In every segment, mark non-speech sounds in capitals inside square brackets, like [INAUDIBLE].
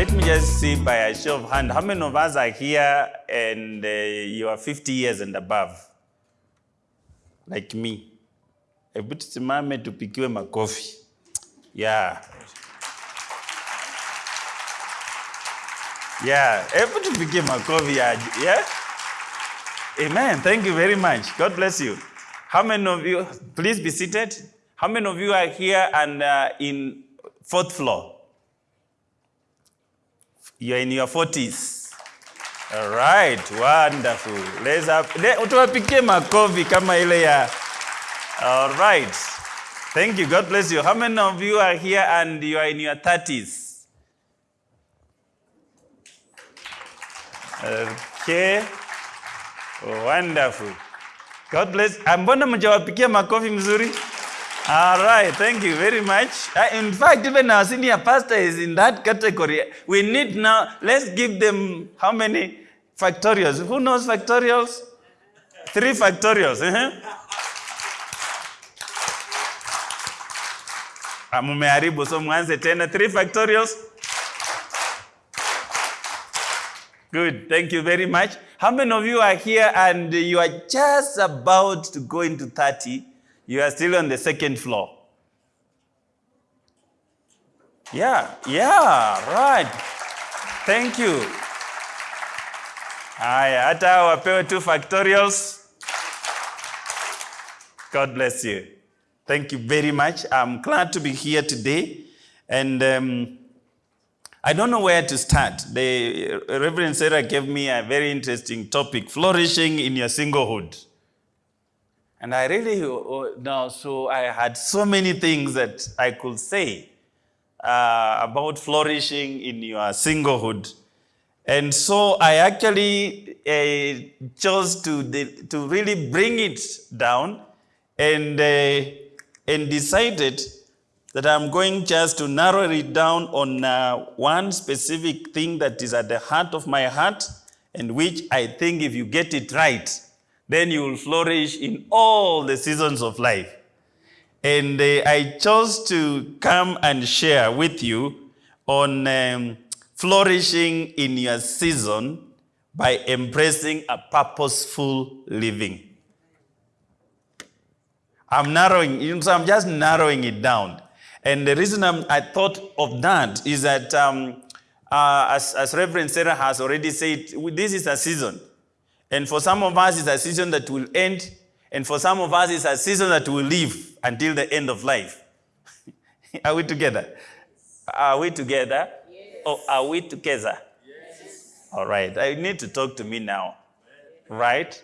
let me just see by a show of hand, how many of us are here and uh, you are 50 years and above? Like me. Hebu tusimame tupikiwe makofi. Yeah. Yeah, hebu tupikie makofi ya, yeah? Amen. Thank you very much. God bless you. How many of you, please be seated. How many of you are here and uh, in fourth floor? You're in your 40s. All right, wonderful. Let's have, Tuwapikie makofi kama ile ya. All right. Thank you. God bless you. How many of you are here and you are in your 30s? Okay. Wonderful. God bless. Ah, Mbona mjawapikia makofi mzuri? All right, thank you very much. Uh, in fact, even our senior pastor is in that category. We need now, let's give them how many factorials? Who knows factorials? Three factorials. Uh-huh. Mumeharibu, so mwanze tena. Three factorials. Good, thank you very much. How many of you are here and you are just about to go into 30? You are still on the second floor. Yeah, yeah, right. Thank you. Haya, hata wapewe two factorials. God bless you. Thank you very much. I'm glad to be here today. And um, I don't know where to start. The Reverend Sarah gave me a very interesting topic flourishing in your singlehood. And I really uh, now, so I had so many things that I could say uh, about flourishing in your singlehood. And so I actually uh, chose to, to really bring it down and, uh, and decided that I'm going just to narrow it down on uh, one specific thing that is at the heart of my heart, and which I think if you get it right, then you will flourish in all the seasons of life. And uh, I chose to come and share with you on um, flourishing in your season by embracing a purposeful living. I'm narrowing, you know, I'm just narrowing it down. And the reason I'm, I thought of that is that, um, uh, as, as Reverend Sarah has already said, this is a season. And for some of us, it's a season that will end. And for some of us, it's a season that will live until the end of life. [LAUGHS] are we together? Are we together? Yes. Or are we together? Yes. All right. I need to talk to me now. Right?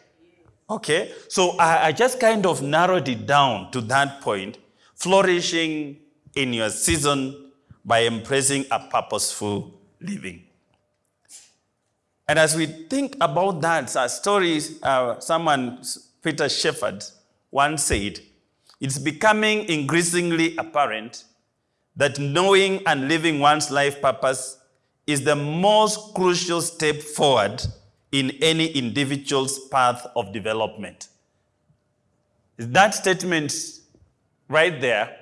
Okay. So I, I just kind of narrowed it down to that point flourishing in your season by embracing a purposeful living. And as we think about that, a story, uh, someone, Peter Shepherd, once said, it's becoming increasingly apparent that knowing and living one's life purpose is the most crucial step forward in any individual's path of development. That statement right there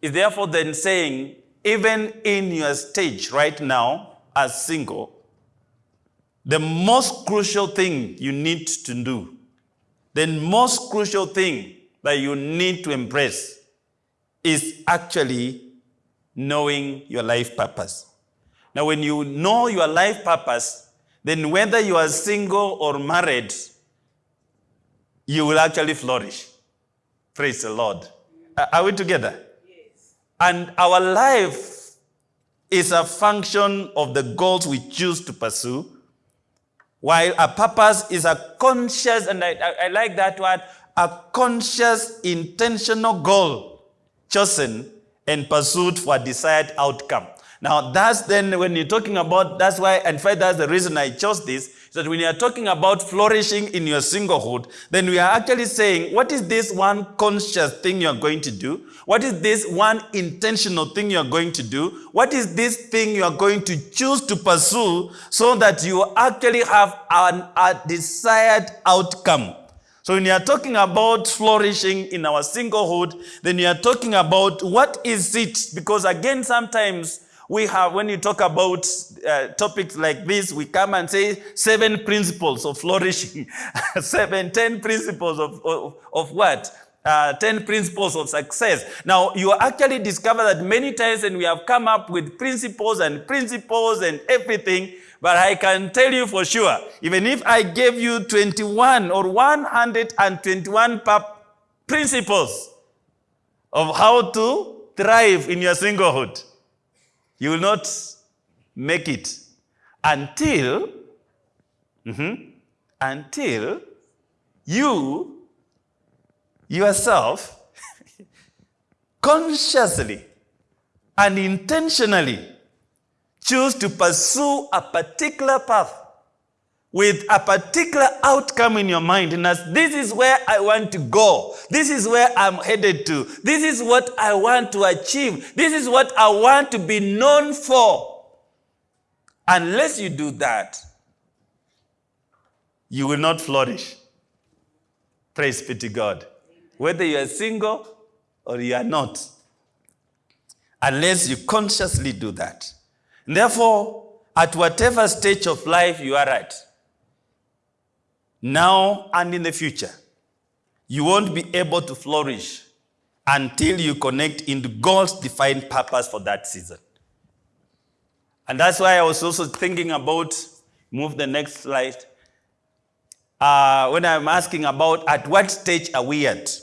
is therefore then saying, even in your stage right now as single, the most crucial thing you need to do, the most crucial thing that you need to embrace is actually knowing your life purpose. Now, when you know your life purpose, then whether you are single or married, you will actually flourish. Praise the Lord. Are we together? Yes. And our life is a function of the goals we choose to pursue while a purpose is a conscious, and I, I, I, like that word, a conscious, intentional goal chosen and pursued for a desired outcome. Now, that's then when you're talking about, that's why, in fact, that's the reason I chose this, is that when you're talking about flourishing in your singlehood, then we are actually saying, what is this one conscious thing you're going to do? What is this one intentional thing you're going to do? What is this thing you're going to choose to pursue so that you actually have an, a desired outcome? So when you are talking about flourishing in our singlehood, then you are talking about what is it? Because again, sometimes we have, when you talk about uh, topics like this, we come and say seven principles of flourishing, [LAUGHS] seven, ten principles of, of, of what? Uh, 10 principles of success. Now, you actually discover that many times and we have come up with principles and principles and everything, but I can tell you for sure, even if I gave you 21 or 121 principles of how to thrive in your singlehood, you will not make it until, mm-hmm, until you yourself [LAUGHS] consciously and intentionally choose to pursue a particular path with a particular outcome in your mind. And as this is where I want to go, this is where I'm headed to, this is what I want to achieve, this is what I want to be known for. Unless you do that, you will not flourish. Praise be to God whether you are single or you are not, unless you consciously do that. Therefore, at whatever stage of life you are at, now and in the future, you won't be able to flourish until you connect into God's defined purpose for that season. And that's why I was also thinking about, move the next slide, uh, when I'm asking about at what stage are we at?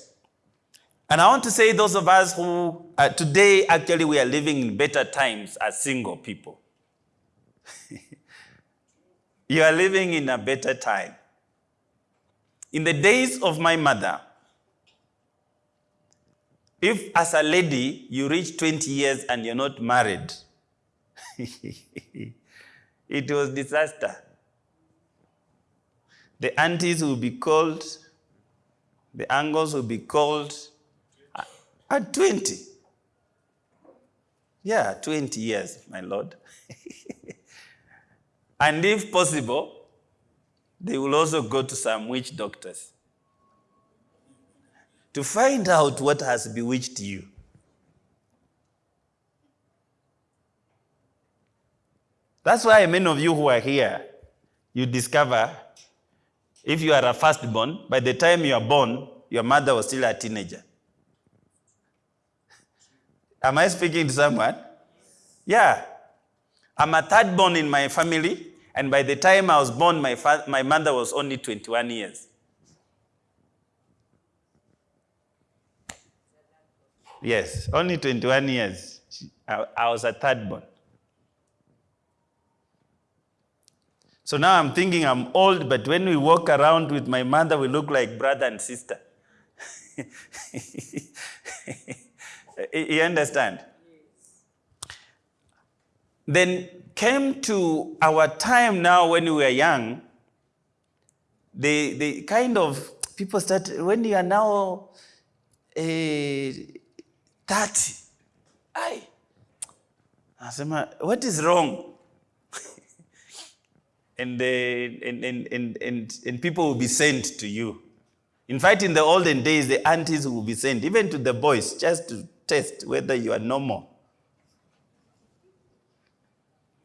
And I want to say those of us who uh, today actually we are living in better times as single people. [LAUGHS] you are living in a better time. In the days of my mother, if as a lady you reach 20 years and you're not married, [LAUGHS] it was disaster. The aunties will be called, the uncles will be called, uh, at 20. Yeah, 20 years, my Lord. [LAUGHS] and if possible, they will also go to some witch doctors to find out what has bewitched you. That's why many of you who are here, you discover if you are a firstborn, by the time you are born, your mother was still a teenager. Am I speaking to someone? Yeah. I'm a third born in my family, and by the time I was born, my, my mother was only 21 years. Yes, only 21 years. I, I was a third born. So now I'm thinking I'm old, but when we walk around with my mother, we look like brother and sister. [LAUGHS] You understand? Then came to our time now when we were young, the, the kind of people start, when you are now uh, 30, I, what is wrong? [LAUGHS] and, uh, and, and, and, and, and people will be sent to you. In fact, in the olden days, the aunties will be sent, even to the boys, just to test whether you are normal.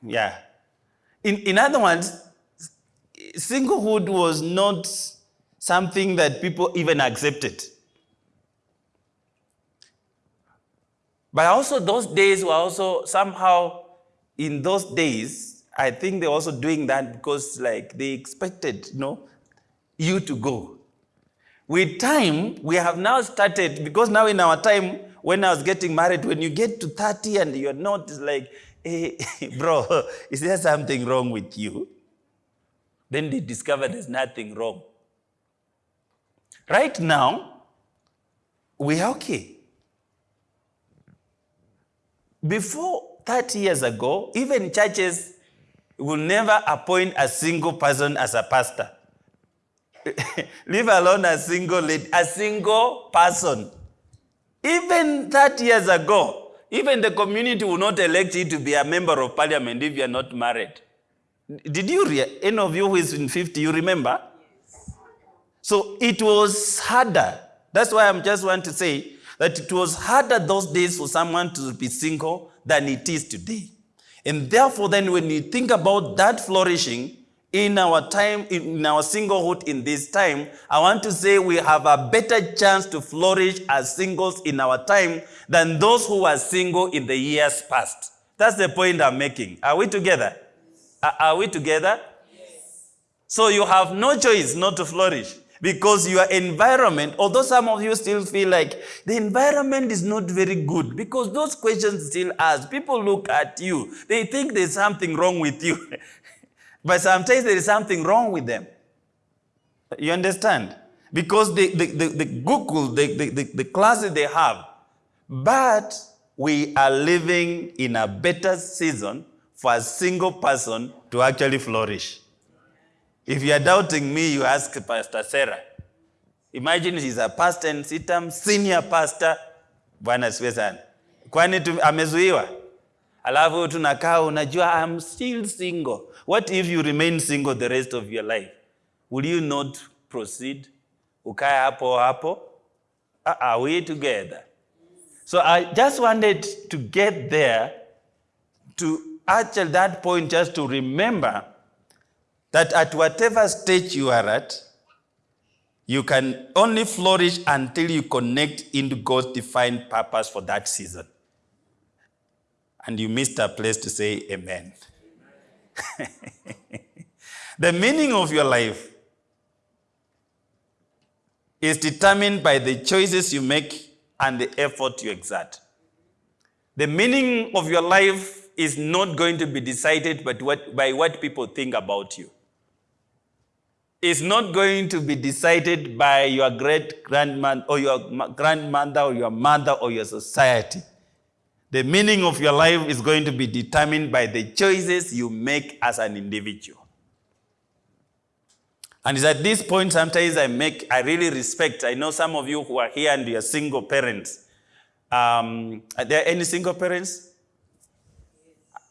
Yeah. In, in other words, singlehood was not something that people even accepted. But also those days were also somehow, in those days, I think they're also doing that because like they expected, you know, you to go. With time, we have now started, because now in our time, when I was getting married, when you get to 30 and you're not like, hey, [LAUGHS] bro, is there something wrong with you? Then they discover there's nothing wrong. Right now, we are okay. Before 30 years ago, even churches will never appoint a single person as a pastor. [LAUGHS] Leave alone a single lady, a single person. Even 30 years ago, even the community will not elect you to be a member of parliament if you are not married. Did you, any of you who is in 50, you remember? So it was harder. That's why I'm just want to say that it was harder those days for someone to be single than it is today. And therefore, then when you think about that flourishing in our time, in our singlehood in this time, I want to say we have a better chance to flourish as singles in our time than those who were single in the years past. That's the point I'm making. Are we together? Are- we together? Yes. So you have no choice not to flourish because your environment, although some of you still feel like the environment is not very good because those questions still ask. People look at you, they think there's something wrong with you. [LAUGHS] but sometimes there is something wrong with them. You understand? Because the, the, the, the Google, the, the, the, classes they have, but we are living in a better season for a single person to actually flourish. If you are doubting me, you ask Pastor Sarah. Imagine she's a pastor in CITAM, senior pastor. Bwana asifiwe sana. Kwani amezuiwa? Alafu tunakaa unajua I'm still single. What if you remain single the rest of your life? Will you not proceed? Ukae hapo hapo? Are we together? So I just wanted to get there to actually that point just to remember that at whatever stage you are at, you can only flourish until you connect into God's defined purpose for that season. And you missed a place to say amen. [LAUGHS] the meaning of your life is determined by the choices you make and the effort you exert. The meaning of your life is not going to be decided by what, by what people think about you. It's not going to be decided by your great grandmother or your grandmother or your mother or your society. The meaning of your life is going to be determined by the choices you make as an individual. And it's at this point sometimes I make, I really respect. I know some of you who are here and you're single parents. Um, are there any single parents?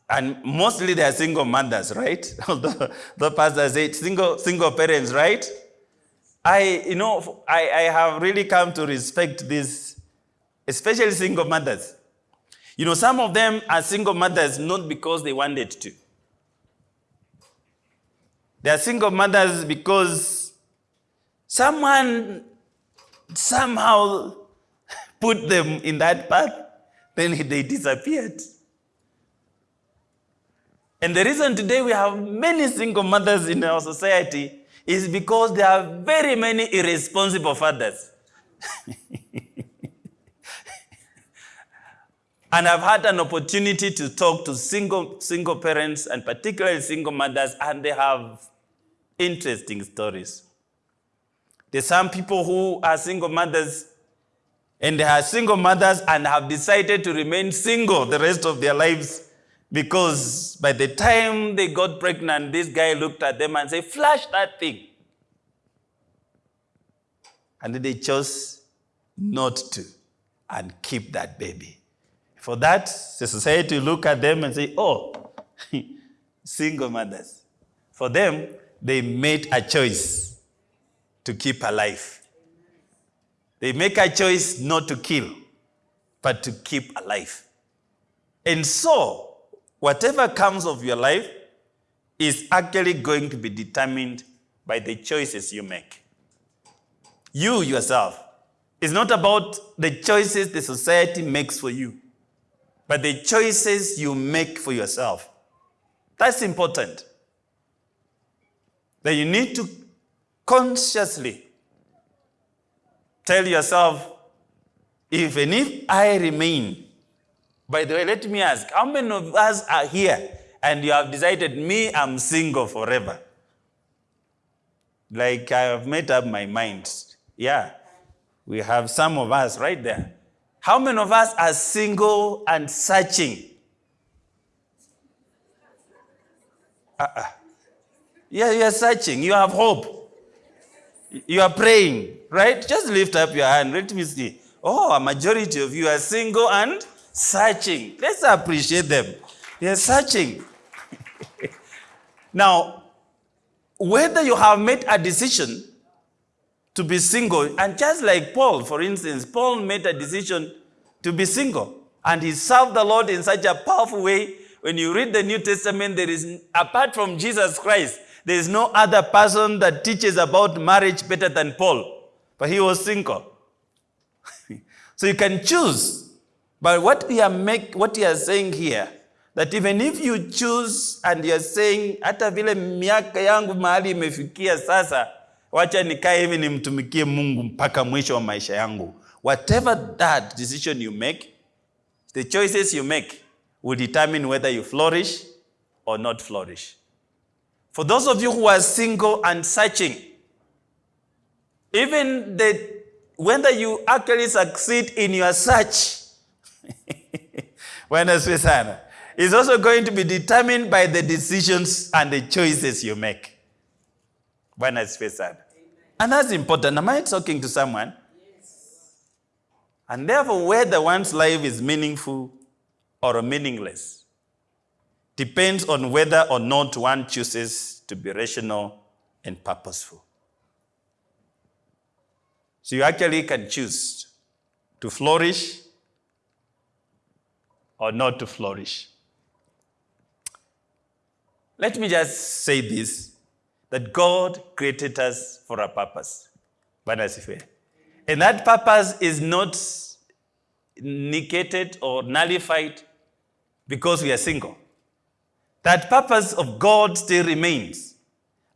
And mostly they are single mothers, right? [LAUGHS] Although the pastor said single, single parents, right? I, you know, I, I have really come to respect this, especially single mothers. You know, some of them are single mothers not because they wanted to. They are single mothers because someone somehow [LAUGHS] put them in that path, then they disappeared. And the reason today we have many single mothers in our society is because there are very many irresponsible fathers. [LAUGHS] and I've had an opportunity to talk to single, single parents and particularly single mothers, and they have interesting stories. There's some people who are single mothers and they are single mothers and have decided to remain single the rest of their lives because by the time they got pregnant, this guy looked at them and said, Flash that thing. And they chose not to and keep that baby. For that, the society look at them and say, Oh, [LAUGHS] single mothers. For them, they made a choice to keep alive. They make a choice not to kill, but to keep alive. And so, whatever comes of your life is actually going to be determined by the choices you make. You yourself. It's not about the choices the society makes for you, but the choices you make for yourself. That's important. That you need to consciously tell yourself, even if I remain, by the way, let me ask, how many of us are here and you have decided, me, I'm single forever? Like I have made up my mind. Yeah, we have some of us right there. How many of us are single and searching? Uh-uh. Yeah, you are searching. You have hope. You are praying, right? Just lift up your hand. Let me see. Oh, a majority of you are single and searching. Let's appreciate them. They are searching. [LAUGHS] now, whether you have made a decision to be single, and just like Paul, for instance, Paul made a decision to be single, and he served the Lord in such a powerful way. when you read the New Testament, there is, apart from Jesus Christ, there is no other person that teaches about marriage better than Paul. But he was single. [LAUGHS] so you can choose. But what we are make, what we are saying here, that even if you choose and you are saying, vile miaka yangu mahali imefikia sasa, wacha nikae hivi nimtumikie Mungu mpaka mwisho wa maisha yangu. Whatever that decision you make, the choices you make will determine whether you flourish or not flourish. For those of you who are single and searching, even the, whether you actually succeed in your search, [LAUGHS] is also going to be determined by the decisions and the choices you make. Bwana asifiwe sana. And that's important. Am I talking to someone? And therefore, whether one's life is meaningful or meaningless depends on whether or not one chooses to be rational and purposeful. So you actually can choose to flourish or not to flourish. Let me just say this that God created us for a purpose. And that purpose is not negated or nullified because we are single. That purpose of God still remains.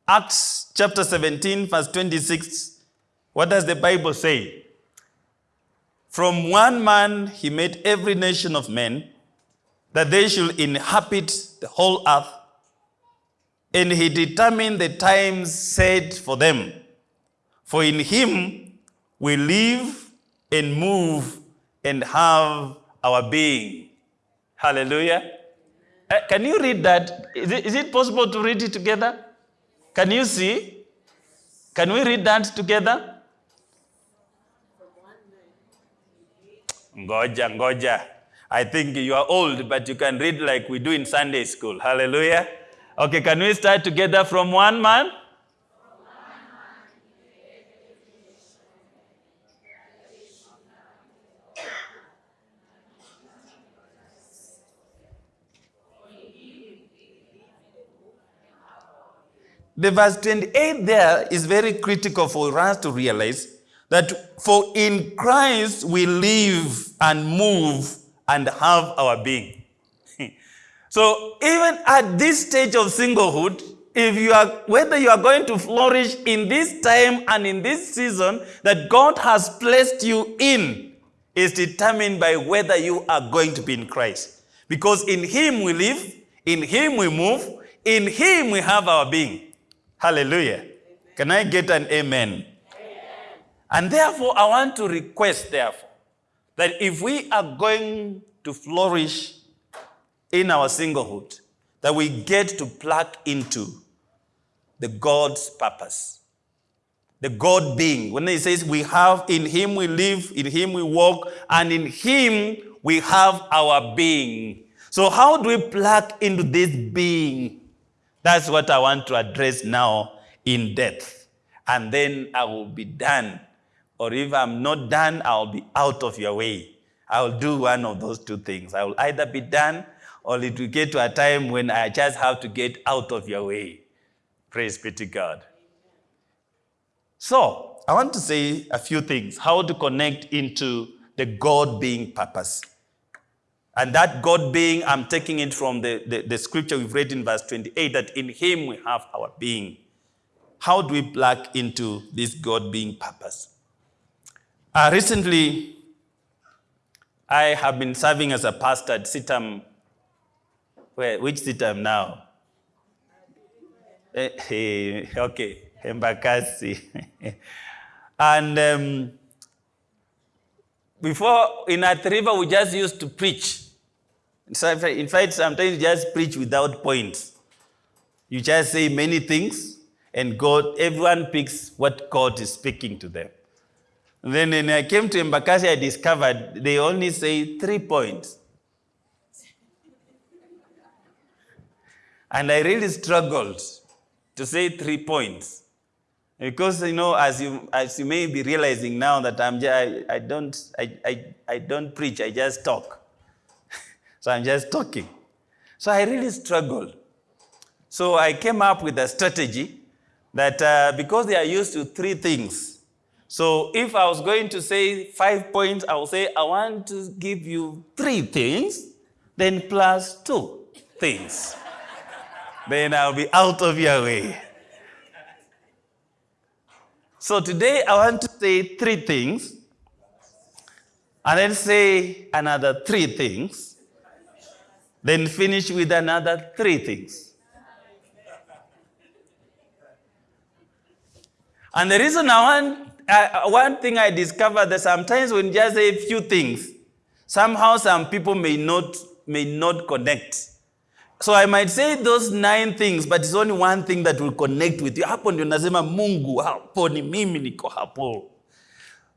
Acts chapter 17, verse 26. What does the Bible say? From one man he made every nation of men that they should inhabit the whole earth, and he determined the times set for them. For in him we live and move and have our being. Hallelujah. Uh, can you read that? Is it, is it possible to read it together? Can you see? Can we read that together? Ngoja, ngoja. I think you are old, but you can read like we do in Sunday school. Hallelujah. Okay, can we start together from one man? The verse 28 there is very critical for us to realize that for in Christ we live and move and have our being. So even at this stage of singlehood, if you are whether you are going to flourish in this time and in this season that God has placed you in is determined by whether you are going to be in Christ. Because in him we live, in him we move, in him we have our being. Hallelujah. Can I get an amen? And therefore, I want to request, therefore, that if we are going to flourish in our singlehood, that we get to plug into the God's purpose. The God being. When he says we have in him we live, in him we walk, and in him we have our being. So how do we plug into this being? That's what I want to address now in depth. And then I will be done. Or if I'm not done, I'll be out of your way. I'll do one of those two things. I will either be done or it will get to a time when I just have to get out of your way. Praise be to God. So, I want to say a few things how to connect into the God being purpose. And that God being, I'm taking it from the, the, the, scripture we've read in verse 28 that in Him we have our being. How do we plug into this God being purpose? Uh, recently, I have been serving as a pastor at CITAM. Where, which CITAM now? Eh, [LAUGHS] okay, Embakasi. [LAUGHS] and um, before in Athi River, we just used to preach. In fact, sometimes you just preach without points. You just say many things, and God, everyone picks what God is speaking to them. And then when I came to Embakasi, I discovered they only say three points. And I really struggled to say three points. Because, you know, as you, as you may be realizing now that I'm I, I, don't, I, I, I don't preach, I just talk. [LAUGHS] so I'm just talking. So I really struggled. So I came up with a strategy that uh, because they are used to three things, so if I was going to say five points, I would say, I want to give you three things, then plus two things. Then I'll be out of your way. So today I want to say three things, and then say another three things, then finish with another three things. And the reason I want, uh, one thing I discovered that sometimes when you just say a few things, somehow some people may not, may not connect. So I might say those nine things, but it's only one thing that will connect with you. Hapo ndio nasema Mungu, hapo ni mimi niko hapo.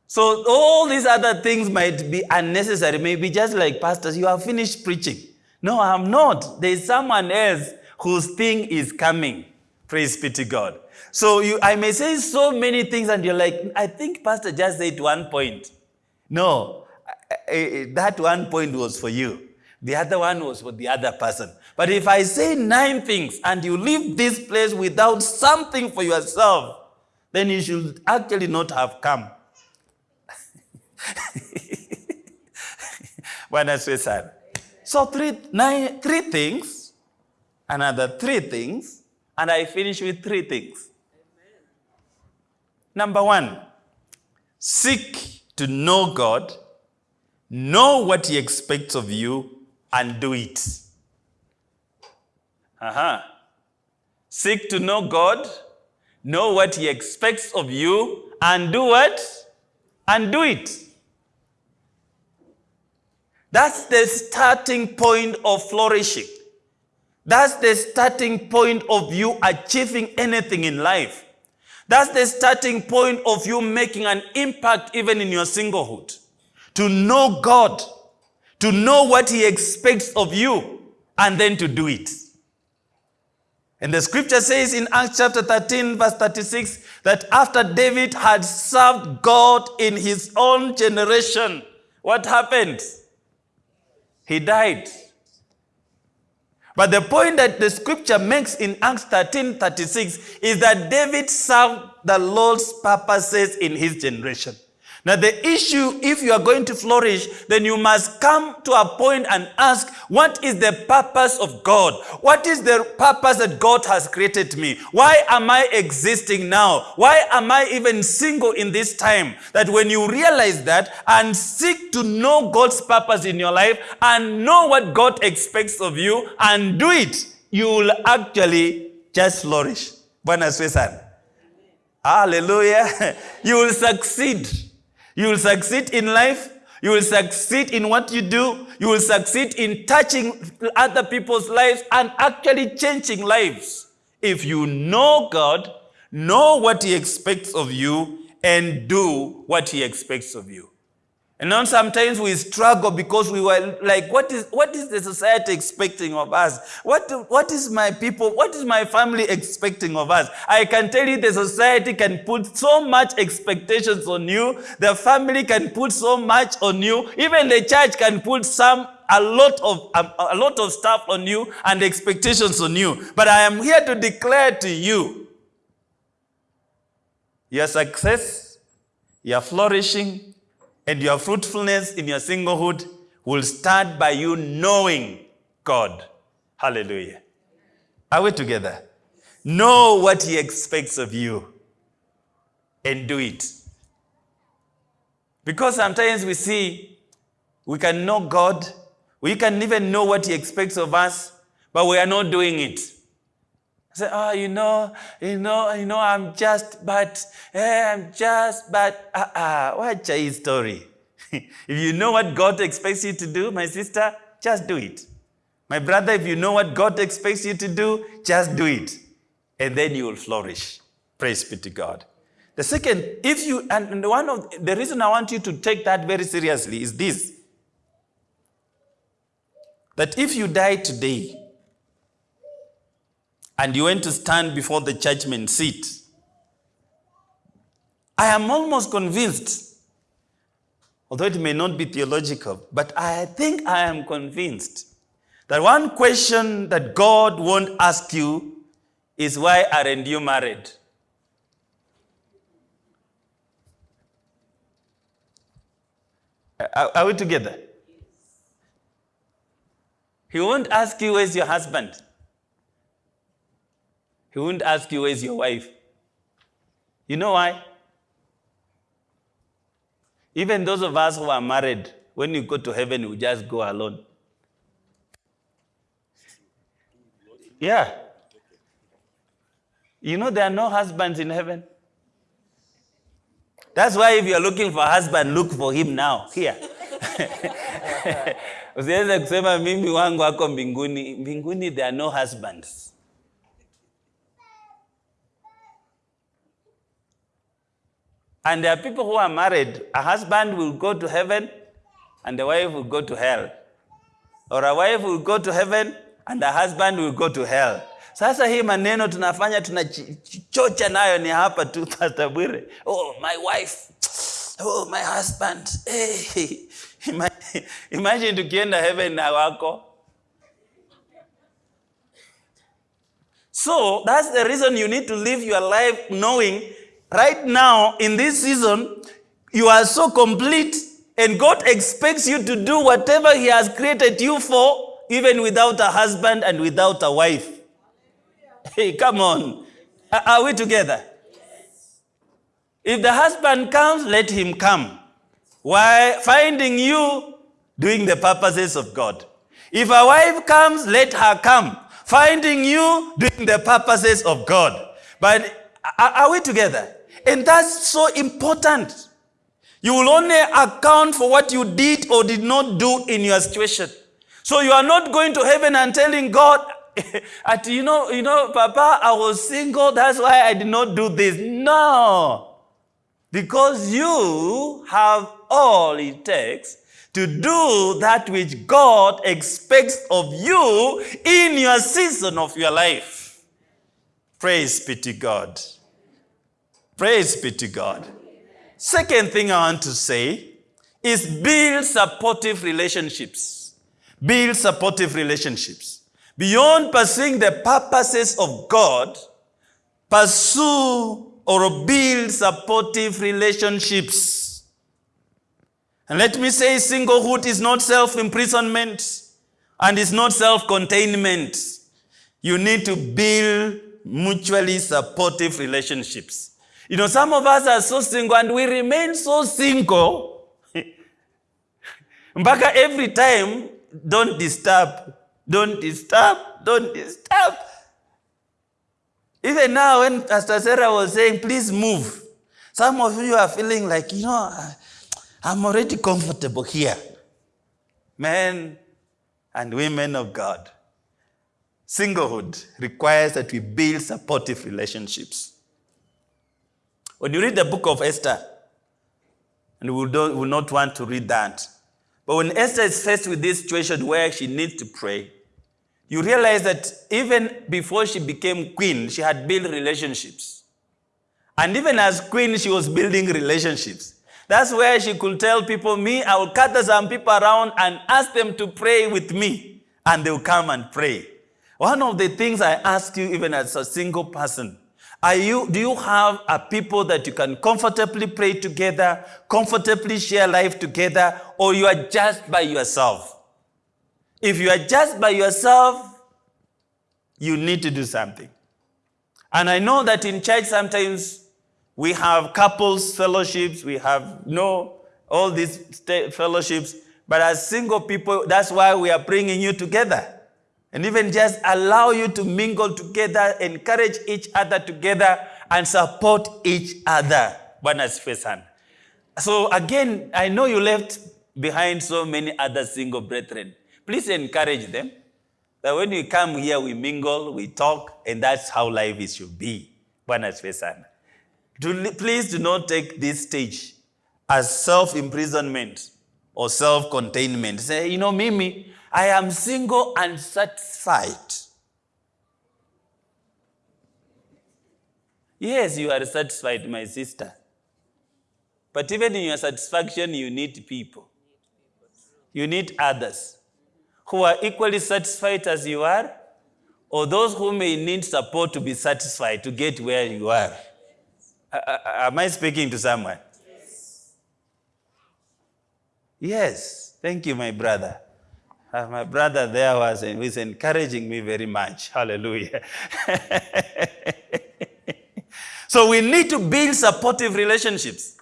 So all these other things might be unnecessary, maybe just like pastors, you have finished preaching. No, I'm not. There's someone else whose thing is coming. Praise be to God. So you, I may say so many things and you're like, I think pastor just said one point. No, that one point was for you. The other one was for the other person. But if I say nine things and you leave this place without something for yourself, then you should actually not have come. [LAUGHS] Bwana asifiwe sana. So three, nine, three things, another three things, and I finish with three things. Number one, seek to know God, know what He expects of you, and do it. Uh-huh. Seek to know God, know what He expects of you, and do what? And do it. That's the starting point of flourishing. That's the starting point of you achieving anything in life. That's the starting point of you making an impact even in your singlehood. To know God, to know what He expects of you, and then to do it. And the scripture says in Acts chapter 13, verse 36, that after David had served God in his own generation, what happened? He died. But the point that the scripture makes in Acts 13 36 is that David served the Lord's purposes in his generation. Now, the issue, if you are going to flourish, then you must come to a point and ask, what is the purpose of God? What is the purpose that God has created me? Why am I existing now? Why am I even single in this time? That when you realize that and seek to know God's purpose in your life and know what God expects of you and do it, you will actually just flourish. Bwana. Hallelujah. [LAUGHS] You will succeed. You will succeed in life. You will succeed in what you do. You will succeed in touching other people's lives and actually changing lives. If you know God, know what He expects of you, and do what He expects of you. And now sometimes we struggle because we were like, what is, what is the society expecting of us? What, what is my people, what is my family expecting of us? I can tell you the society can put so much expectations on you. The family can put so much on you. Even the church can put some a lot of a, a lot of stuff on you and expectations on you. But I am here to declare to you your success, your flourishing, and your fruitfulness in your singlehood will start by you knowing God. Hallelujah. Are we together? Know what He expects of you and do it. Because sometimes we see we can know God, we can even know what He expects of us, but we are not doing it. Say, oh, you know, you know, you know, I'm just, but, eh, I'm just, but, ah, uh, uh, watch a story. [LAUGHS] if you know what God expects you to do, my sister, just do it. My brother, if you know what God expects you to do, just do it. And then you will flourish. Praise be to God. The second, if you, and one of the reason I want you to take that very seriously is this that if you die today, and you went to stand before the judgment seat. I am almost convinced, although it may not be theological, but I think I am convinced that one question that God won't ask you is why aren't you married? Are, are we together? He won't ask you where's your husband. He won't ask you where's your wife. You know why? Even those of us who are married, when you go to heaven, you just go alone. Yeah. You know there are no husbands in heaven. That's why if you're looking for a husband, look for him now, here. [LAUGHS] Usiweze kusema mimi wangu ako mbinguni. Mbinguni there are no husbands. And there are people who are married. A husband will go to heaven and the wife will go to hell. Or a wife will go to heaven and a husband will go to hell. Sasa hii maneno tunafanya tunachocha nayo ni hapa tu [LAUGHS] Pastor Bwire. Oh, my wife. Oh, my husband. Hey. [LAUGHS] Imagine tukienda heaven na wako. So that's the reason you need to live your life knowing right now in this season you are so complete and God expects you to do whatever he has created you for even without a husband and without a wife. [LAUGHS] Hey, come on. Are, we together? If the husband comes, let him come. Why finding you doing the purposes of God. If a wife comes, let her come. Finding you doing the purposes of God. But are we together? And that's so important. You will only account for what you did or did not do in your situation. So you are not going to heaven and telling God, [LAUGHS] at, you know, you know, Papa, I was single, that's why I did not do this. No. Because you have all it takes to do that which God expects of you in your season of your life. Praise be to God. Praise be to God. Second thing I want to say is build supportive relationships. Build supportive relationships. Beyond pursuing the purposes of God, pursue or build supportive relationships. And let me say, singlehood is not self-imprisonment and is not self-containment. You need to build mutually supportive relationships. You know, some of us are so single and we remain so single. [LAUGHS] Mpaka every time, don't disturb, don't disturb, don't disturb. Even now, when Pastor Sarah was saying, please move, some of you are feeling like, you know, I'm already comfortable here. Men and women of God, singlehood requires that we build supportive relationships. When you read the book of Esther, and we will not want to read that, but when Esther is faced with this situation where she needs to pray, you realize that even before she became queen, she had built relationships. And even as queen, she was building relationships. That's where she could tell people, me, I will gather some people around and ask them to pray with me. And they will come and pray. One of the things I ask you, even as a single person, are you, do you have a people that you can comfortably pray together, comfortably share life together, or you are just by yourself? If you are just by yourself, you need to do something. And I know that in church sometimes we have couples fellowships, we have know, all these fellowships, but as single people, that's why we are bringing you together and even just allow you to mingle together, encourage each other together, and support each other. Bwana asifiwe. So again, I know you left behind so many other single brethren. Please encourage them that when we come here, we mingle, we talk, and that's how life is should be. Bwana asifiwe please do not take this stage as self-imprisonment or self-containment. Say, you know, Mimi, I am single and satisfied. Yes, you are satisfied, my sister. But even in your satisfaction, you need people. You need others. who are equally satisfied as you are, or those who may need support to be satisfied to get where you are? Uh, uh, am I speaking to someone? Yes. Yes. Thank you, my brother. Uh, my brother there was, was encouraging me very much. Hallelujah. [LAUGHS] so we need to build supportive relationships.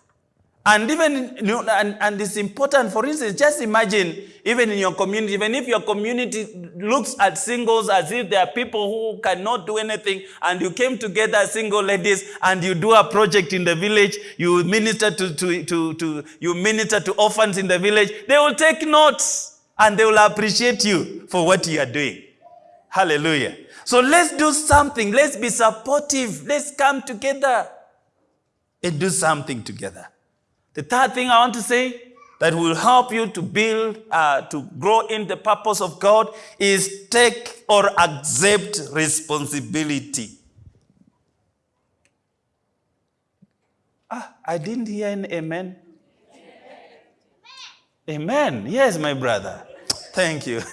And even, and, and it's important, for instance, just imagine, even in your community, even if your community looks at singles as if there are people who cannot do anything, and you came together single ladies, and you do a project in the village, you minister to, to, to, to you minister to orphans in the village, they will take notes, and they will appreciate you for what you are doing. Hallelujah. So let's do something. Let's be supportive. Let's come together and do something together. The third thing I want to say that will help you to build, uh, to grow in the purpose of God is take or accept responsibility. Ah, I didn't hear an amen. Amen. Yes, my brother. Thank you. [LAUGHS]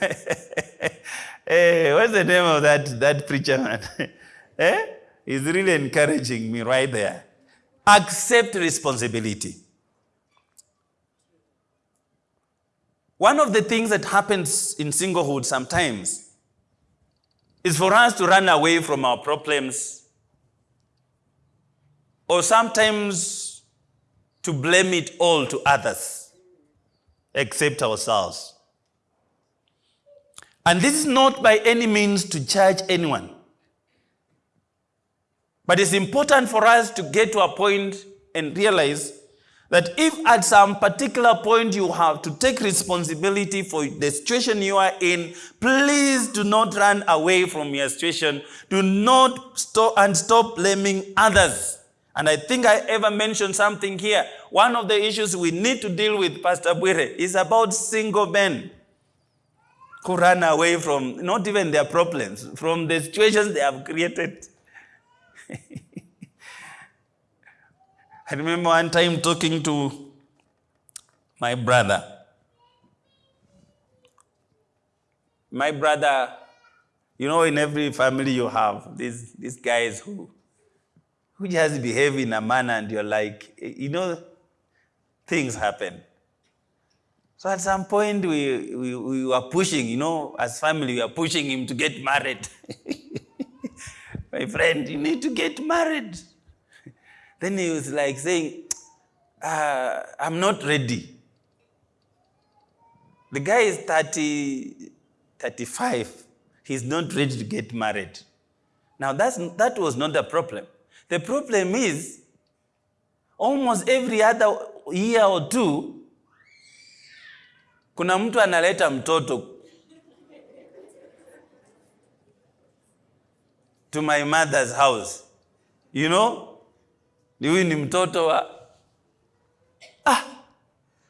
hey, what's the name of that, that preacher man? [LAUGHS] eh? He's really encouraging me right there. Accept responsibility. One of the things that happens in singlehood sometimes is for us to run away from our problems or sometimes to blame it all to others except ourselves. And this is not by any means to judge anyone. But it's important for us to get to a point and realize that if at some particular point you have to take responsibility for the situation you are in, please do not run away from your situation. Do not stop and stop blaming others. And I think I ever mentioned something here. One of the issues we need to deal with, Pastor Bwire, is about single men who run away from not even their problems, from the situations they have created. [LAUGHS] I remember one time talking to my brother. My brother, you know, in every family you have these, these guys who, who just behave in a manner and you're like, you know, things happen. So at some point we, we, we were pushing, you know, as family, we were pushing him to get married. [LAUGHS] my friend, you need to get married. Then he was like saying, uh, I'm not ready. The guy is 30, 35. He's not ready to get married. Now, that's, that was not the problem. The problem is, almost every other year or two, kuna mtu analeta mtoto to my mother's house. You know, huyu ni mtoto wa ah.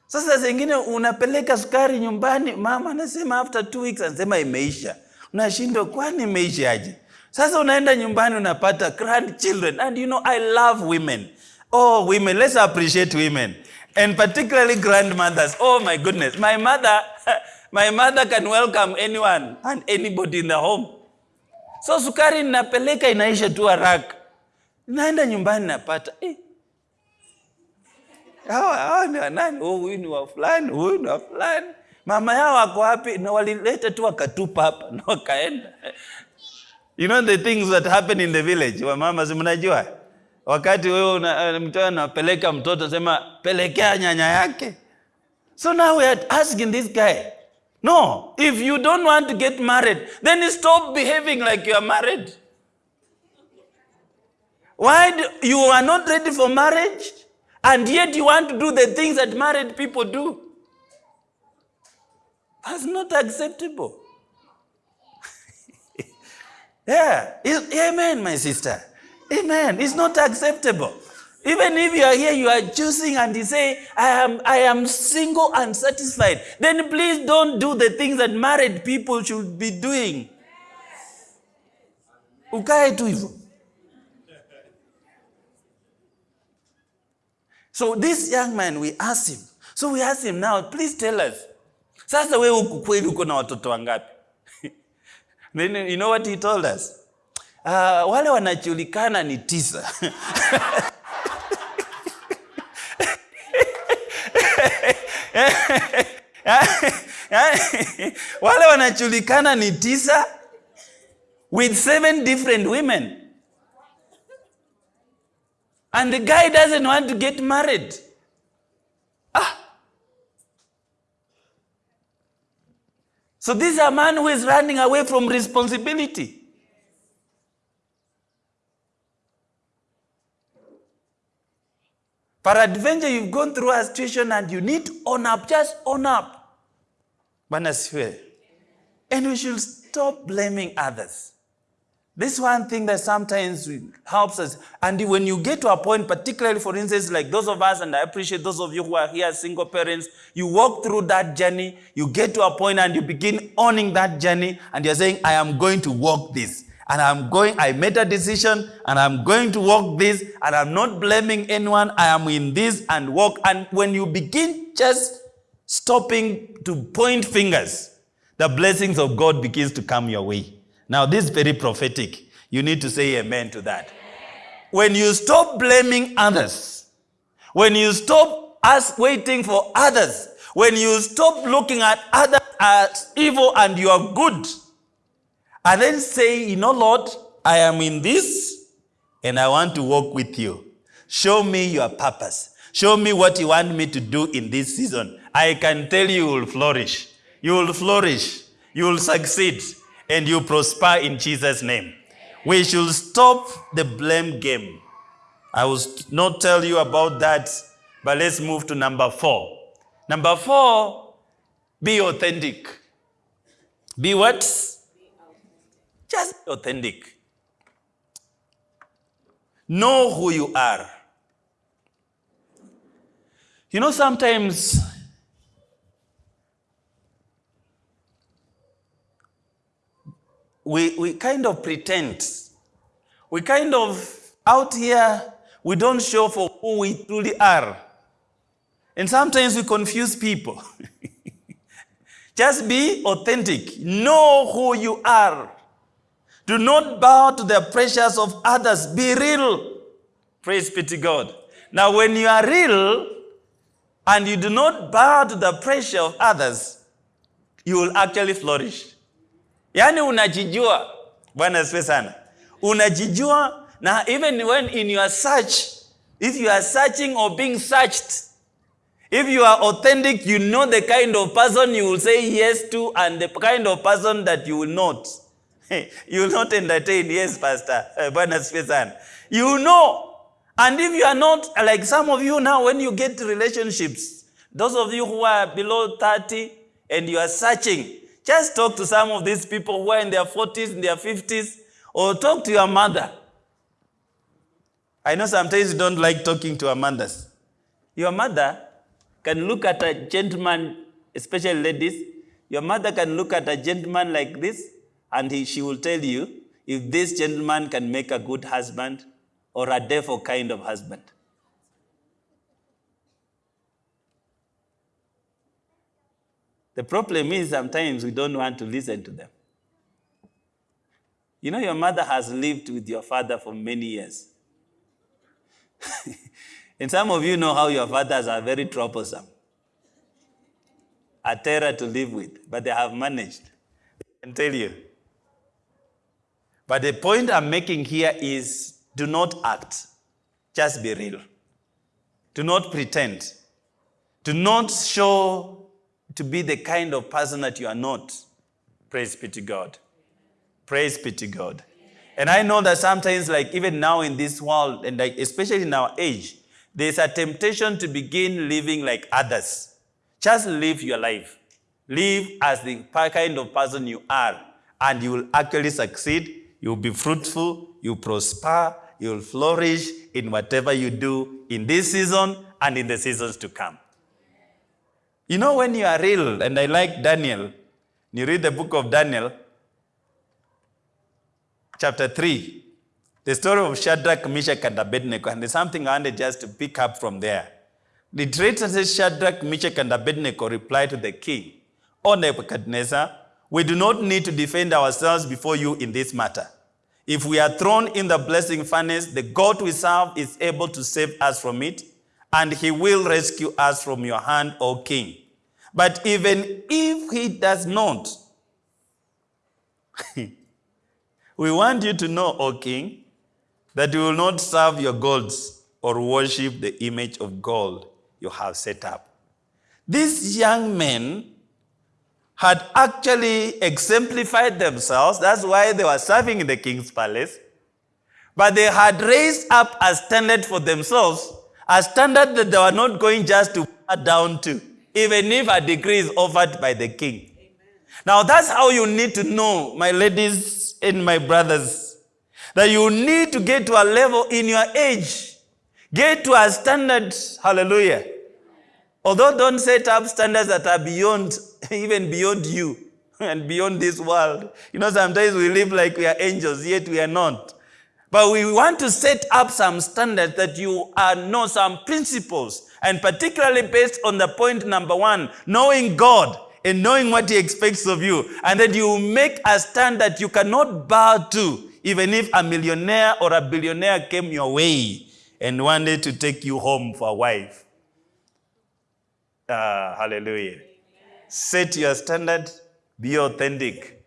Sasa zingine unapeleka sukari nyumbani, mama anasema after two weeks anasema imeisha. Unashindwa, kwani imeishaje? Sasa unaenda nyumbani unapata grandchildren and you know I love women. Oh, women, let's appreciate women and particularly grandmothers. Oh my goodness, my mother, [LAUGHS] my mother can welcome anyone and anybody in the home. So sukari ninapeleka inaisha tu haraka naenda nyumbani napata eh. hawa hawa ni wanani? Oh, huyu ni wa fulani, huyu ni wa fulani. Mama yao wako wapi? Na walileta tu wakatupa hapa [LAUGHS] na wakaenda. You know the things that happen in the village. Wa mama si mnajua? Wakati wewe eh, mtoto anapeleka mtoto sema pelekea nyanya yake. So now we are asking this guy, no, if you don't want to get married, then stop behaving like you are married. Why do, you are not ready for marriage and yet you want to do the things that married people do? That's not acceptable. [LAUGHS] yeah. amen, my sister. Amen. It's not acceptable. Even if you are here, you are choosing and you say, I am, I am single and satisfied. Then please don't do the things that married people should be doing. Ukae tu. So this young man, we asked him. So we asked him now, please tell us. sasa wewe huku kweli uko na watoto wangapi [LAUGHS] Then, you know what he told us uh, wale wanajulikana ni tisa wale wanajulikana ni tisa with seven different women. And the guy doesn't want to get married. Ah. so this is a man who is running away from responsibility peradventure you've gone through a situation and you need to own up. Just own up. Bwana and we should stop blaming others. This one thing that sometimes helps us and when you get to a point particularly for instance like those of us and i appreciate those of you who are here single parents you walk through that journey you get to a point and you begin owning that journey and you're saying i am going to walk this and I'm going, I made a decision and I'm going to walk this and I'm not blaming anyone. I am in this and walk. And when you begin just stopping to point fingers, the blessings of God begins to come your way. Now, this is very prophetic. You need to say amen to that. When you stop blaming others, when you stop us waiting for others, when you stop looking at others as evil and you are good, and then say, you know, Lord, I am in this and I want to walk with you. Show me your purpose. Show me what you want me to do in this season. I can tell you, you will flourish. You will flourish. You will succeed. And you prosper in Jesus' name. We should stop the blame game. I will not tell you about that, but let's move to number four. Number four, be authentic. Be what? Just be authentic. Know who you are. You know, sometimes we, we kind of pretend. We kind of, out here, we don't show for who we truly are. And sometimes we confuse people. [LAUGHS] Just be authentic. Know who you are. Do not bow to the pressures of others. Be real. Praise be to God. Now, when you are real and you do not bow to the pressure of others, you will actually flourish. Yaani unajijua. Bwana asifiwe sana. Unajijua na even when in your search, if you are searching or being searched, if you are authentic, you know the kind of person you will say yes to and the kind of person that you will not. [LAUGHS] you will not entertain. Yes, Pastor. Eh, sana. You know. And if you are not, like some of you now, when you get to relationships, those of you who are below 30 and you are searching, just talk to some of these people who are in their 40s, in their 50s, or talk to your mother. I know sometimes you don't like talking to your mothers. Your mother can look at a gentleman, especially ladies, your mother can look at a gentleman like this, and he, she will tell you if this gentleman can make a good husband or a devil kind of husband. The problem is sometimes we don't want to listen to them. You know, your mother has lived with your father for many years. [LAUGHS] and some of you know how your fathers are very troublesome, a terror to live with, but they have managed. I can tell you. But the point I'm making here is do not act, just be real. Do not pretend. Do not show to be the kind of person that you are not. Praise be to God. Praise be to God. And I know that sometimes, like even now in this world, and like especially in our age, there's a temptation to begin living like others. Just live your life. Live as the kind of person you are, and you will actually succeed. You'll be fruitful, you'll prosper, you'll flourish in whatever you do in this season and in the seasons to come. You know, when you are real, and I like Daniel, you read the book of Daniel, chapter 3, the story of Shadrach, Meshach, and Abednego, and there's something I wanted just to pick up from there. The traitor says Shadrach, Meshach, and Abednego replied to the king, O Nebuchadnezzar, we do not need to defend ourselves before you in this matter. If we are thrown in the blazing furnace, the God we serve is able to save us from it, and he will rescue us from your hand, O king. But even if he does not, [LAUGHS] we want you to know, O king, that you will not serve your gods or worship the image of gold you have set up. These young men had actually exemplified themselves. That's why they were serving in the king's palace. But they had raised up a standard for themselves, a standard that they were not going just to bow down to, even if a decree is offered by the king. Now, that's how you need to know, my ladies and my brothers, that you need to get to a level in your age. Get to a standard, hallelujah. Although don't set up standards that are beyond, [LAUGHS] even beyond you and beyond this world. You know, sometimes we live like we are angels, yet we are not. But we want to set up some standards that you are know some principles, and particularly based on the point number one, knowing God and knowing what He expects of you, and that you make a stand that you cannot bow to, even if a millionaire or a billionaire came your way and wanted to take you home for a wife. Ah, hallelujah. Set your standard, be authentic.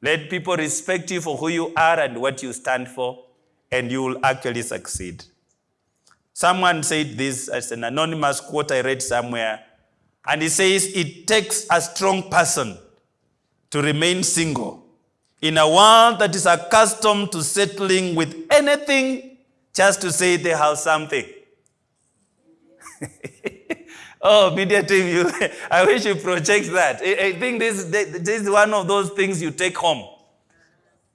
Let people respect you for who you are and what you stand for, and you will actually succeed. Someone said this as an anonymous quote I read somewhere, and he says, It takes a strong person to remain single in a world that is accustomed to settling with anything just to say they have something. Oh, media team, you, [LAUGHS] I wish you project that. I, I think this, this is one of those things you take home.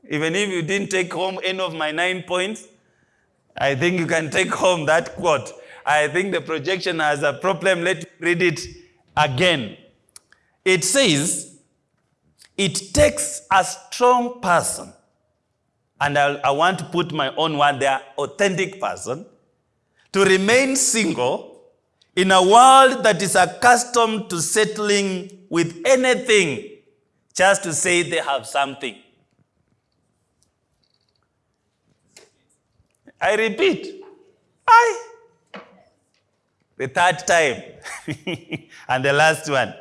Even if you didn't take home any of my nine points, I think you can take home that quote. I think the projection has a problem. Let me read it again. It says, it takes a strong person, and I, I want to put my own word there, authentic person, to remain single in a world that is accustomed to settling with anything just to say they have something. I repeat, I. The third time. [LAUGHS] and the last one.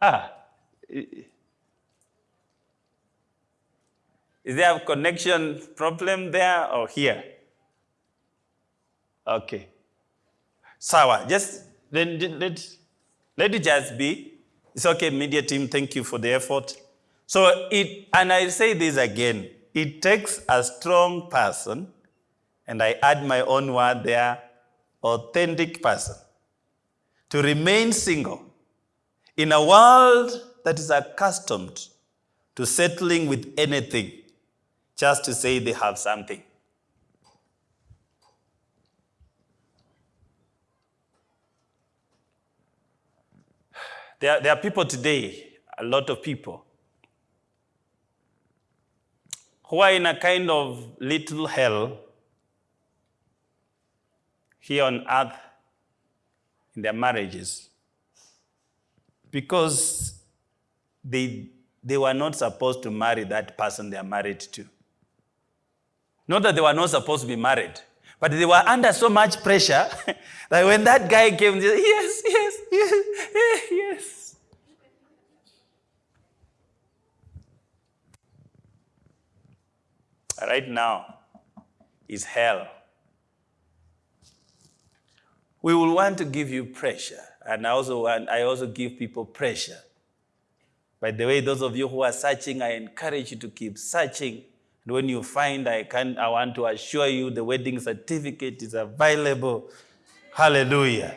Ah. Is there a connection problem there or here? Okay. Sawa, just let, let, let it just be. It's okay, media team, thank you for the effort. So it, and I say this again, it takes a strong person, and I add my own word there, authentic person, to remain single in a world that is accustomed to settling with anything just to say they have something. There, there are people today, a lot of people, who are in a kind of little hell here on earth in their marriages because they, they were not supposed to marry that person they are married to. Not that they were not supposed to be married, but they were under so much pressure [LAUGHS] that when that guy came, said, yes, yes, yes, [LAUGHS] yes. Right now is hell. We will want to give you pressure, and I also want, I also give people pressure. By the way, those of you who are searching, I encourage you to keep searching and when you find, I, can, I want to assure you the wedding certificate is available. Hallelujah.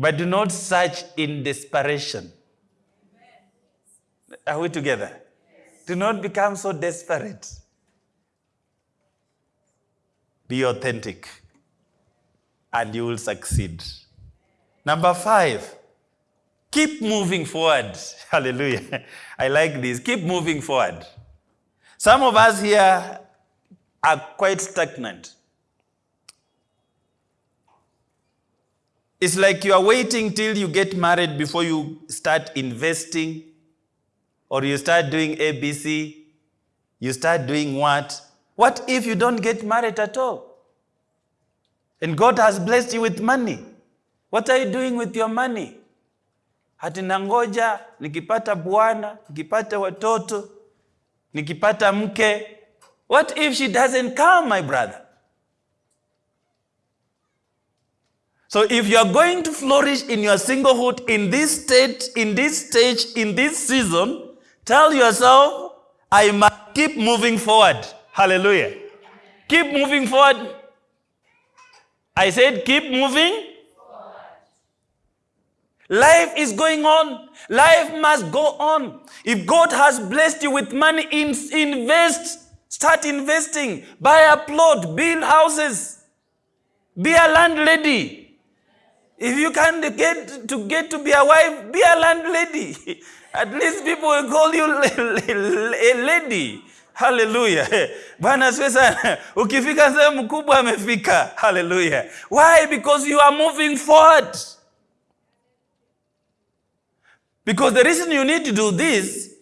But do not search in desperation. Are we together? Do not become so desperate. Be authentic, and you will succeed. Number five, Keep moving forward. [LAUGHS] Hallelujah. I like this. Keep moving forward. Some of us here are quite stagnant. It's like you are waiting till you get married before you start investing or you start doing ABC. You start doing what? What if you don't get married at all? And God has blessed you with money. What are you doing with your money? Hati nangoja nikipata bwana, nikipata watoto, nikipata mke. What if she doesn't come, my brother? So if you are going to flourish in your singlehood in this state, in this stage, in this season, tell yourself, I must keep moving forward. Hallelujah. Keep moving forward. I said, keep moving. Life is going on. Life must go on. If God has blessed you with money, invest. Start investing. Buy a plot. Build houses. Be a landlady. If you can get to get to be a wife, be a landlady. [LAUGHS] At least people will call you [LAUGHS] a lady. Hallelujah. [LAUGHS] Bwana. Ukifika. Why? Because you are moving forward. Because the reason you need to do this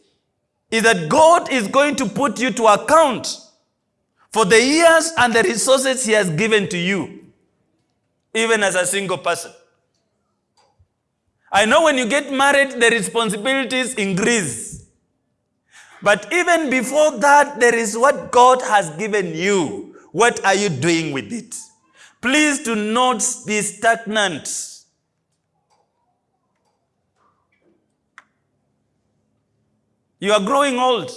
is that God is going to put you to account for the years and the resources He has given to you, even as a single person. I know when you get married, the responsibilities increase. But even before that, there is what God has given you. What are you doing with it? Please do not be stagnant. You are growing old.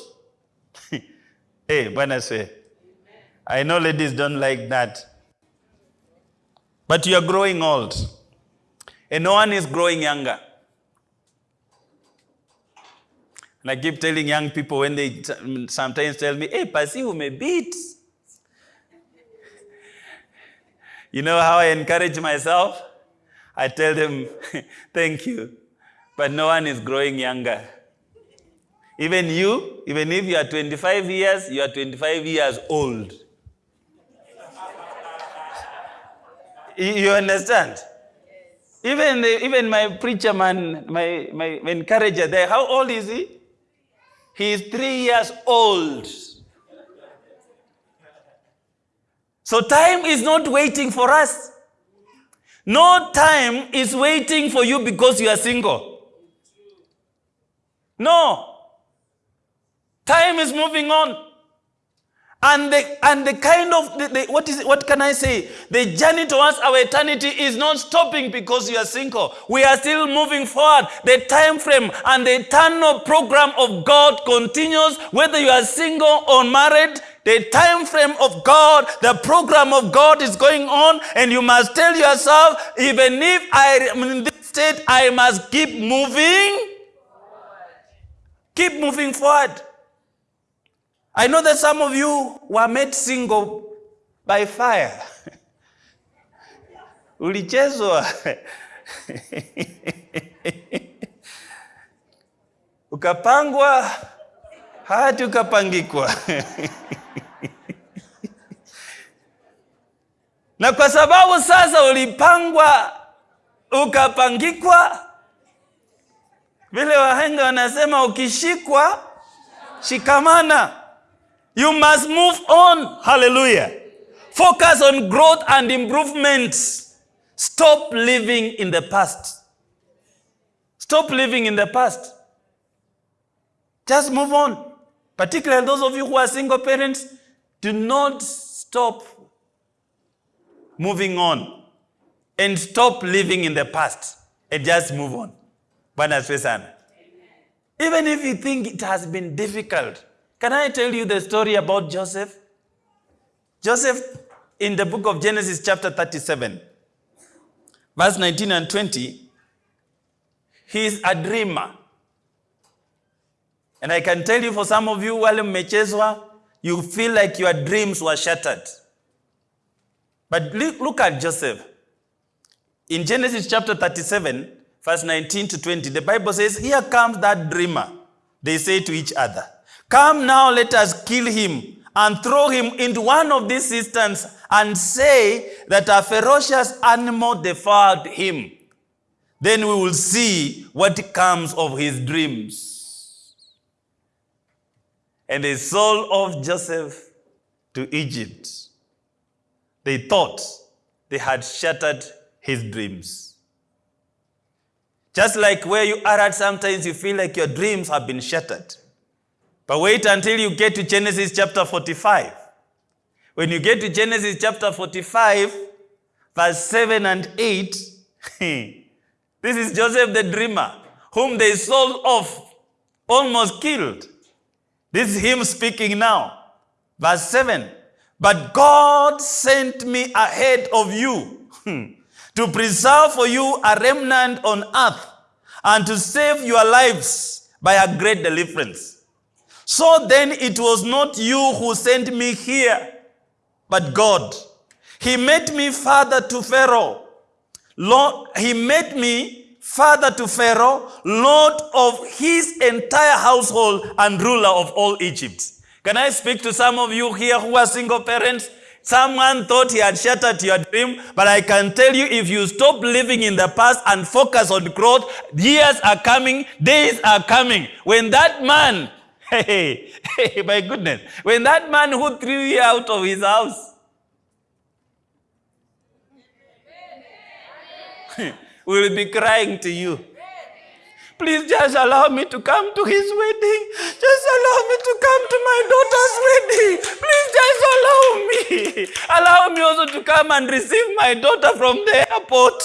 [LAUGHS] hey, Bwana say. I know ladies don't like that. But you are growing old. And no one is growing younger. And I keep telling young people when they sometimes tell me, hey, Pasi, who may beat. [LAUGHS] You know how I encourage myself? I tell them, [LAUGHS] thank you. But no one is growing younger. Even you, even if you are 25 years, you are 25 years old. [LAUGHS] You understand? Even, the, even my preacher man, my, my, encourager there, how old is he? He is three years old. So time is not waiting for us. No time is waiting for you because you are single. No. Time is moving on. And the, and the kind of, the, the, what, is, what can I say? The journey towards our eternity is not stopping because you are single. We are still moving forward. The time frame and the eternal program of God continues whether you are single or married. The time frame of God, the program of God is going on, and you must tell yourself, even if I am in this state, I must keep moving. Keep moving forward. I know that some of you were made single by fire. [LAUGHS] Ulichezwa. [LAUGHS] Ukapangwa hadi ukapangikwa. [LAUGHS] Na kwa sababu sasa ulipangwa ukapangikwa, vile wahenga wanasema ukishikwa shikamana. You must move on. Hallelujah. Focus on growth and improvement. Stop living in the past. Stop living in the past. Just move on. Particularly those of you who are single parents, do not stop moving on and stop living in the past and just move on. Even if you think it has been difficult, can I tell you the story about Joseph? Joseph, in the book of Genesis, chapter 37, verse 19 and 20, he is a dreamer. And I can tell you for some of you, wale mmechezwa, you feel like your dreams were shattered. But look at Joseph. In Genesis chapter 37, verse 19 to 20, the Bible says, Here comes that dreamer. They say to each other, Come now, let us kill him and throw him into one of these cisterns and say that a ferocious animal devoured him. Then we will see what comes of his dreams. And they sold off Joseph to Egypt. They thought they had shattered his dreams. Just like where you are at, sometimes you feel like your dreams have been shattered. But wait until you get to Genesis chapter 45. When you get to Genesis chapter 45, verse 7 and 8, [LAUGHS] this is Joseph the dreamer, whom they sold off, almost killed. This is him speaking now. Verse 7 But God sent me ahead of you [LAUGHS] to preserve for you a remnant on earth and to save your lives by a great deliverance. So then it was not you who sent me here, but God. He made me father to Pharaoh. Lord, he made me father to Pharaoh, Lord of his entire household and ruler of all Egypt. Can I speak to some of you here who are single parents? Someone thought he had shattered your dream, but I can tell you if you stop living in the past and focus on growth, years are coming, days are coming. When that man, hey, hey, my goodness, when that man who threw you out of his house [LAUGHS] will be crying to you. Please just allow me to come to his wedding. Just allow me to come to my daughter's wedding. Please just allow me. [LAUGHS] Allow me also to come and receive my daughter from the airport.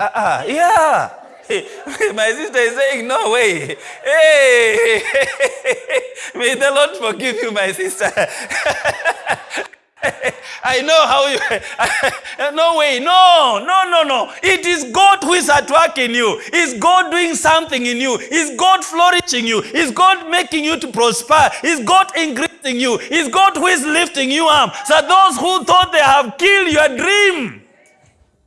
Uh-uh, yeah. [LAUGHS] My sister is saying, no way. Hey, [LAUGHS] may the Lord forgive you, my sister. [LAUGHS] I know how you. no way. No, no, no, no. It is God who is at work in you. Is God doing something in you. Is God flourishing you. Is God making you to prosper. Is God increasing you. Is God who is lifting you up. So those who thought they have killed your dream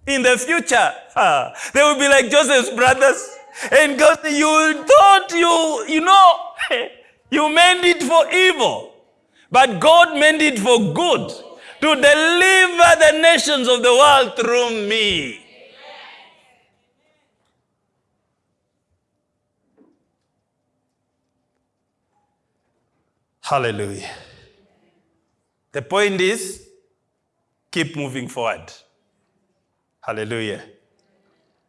in the future, uh, they will be like Joseph's brothers. And God, you thought you, you know, [LAUGHS] you meant it for evil. But God meant it for good to deliver the nations of the world through me. Hallelujah. The point is keep moving forward. Hallelujah.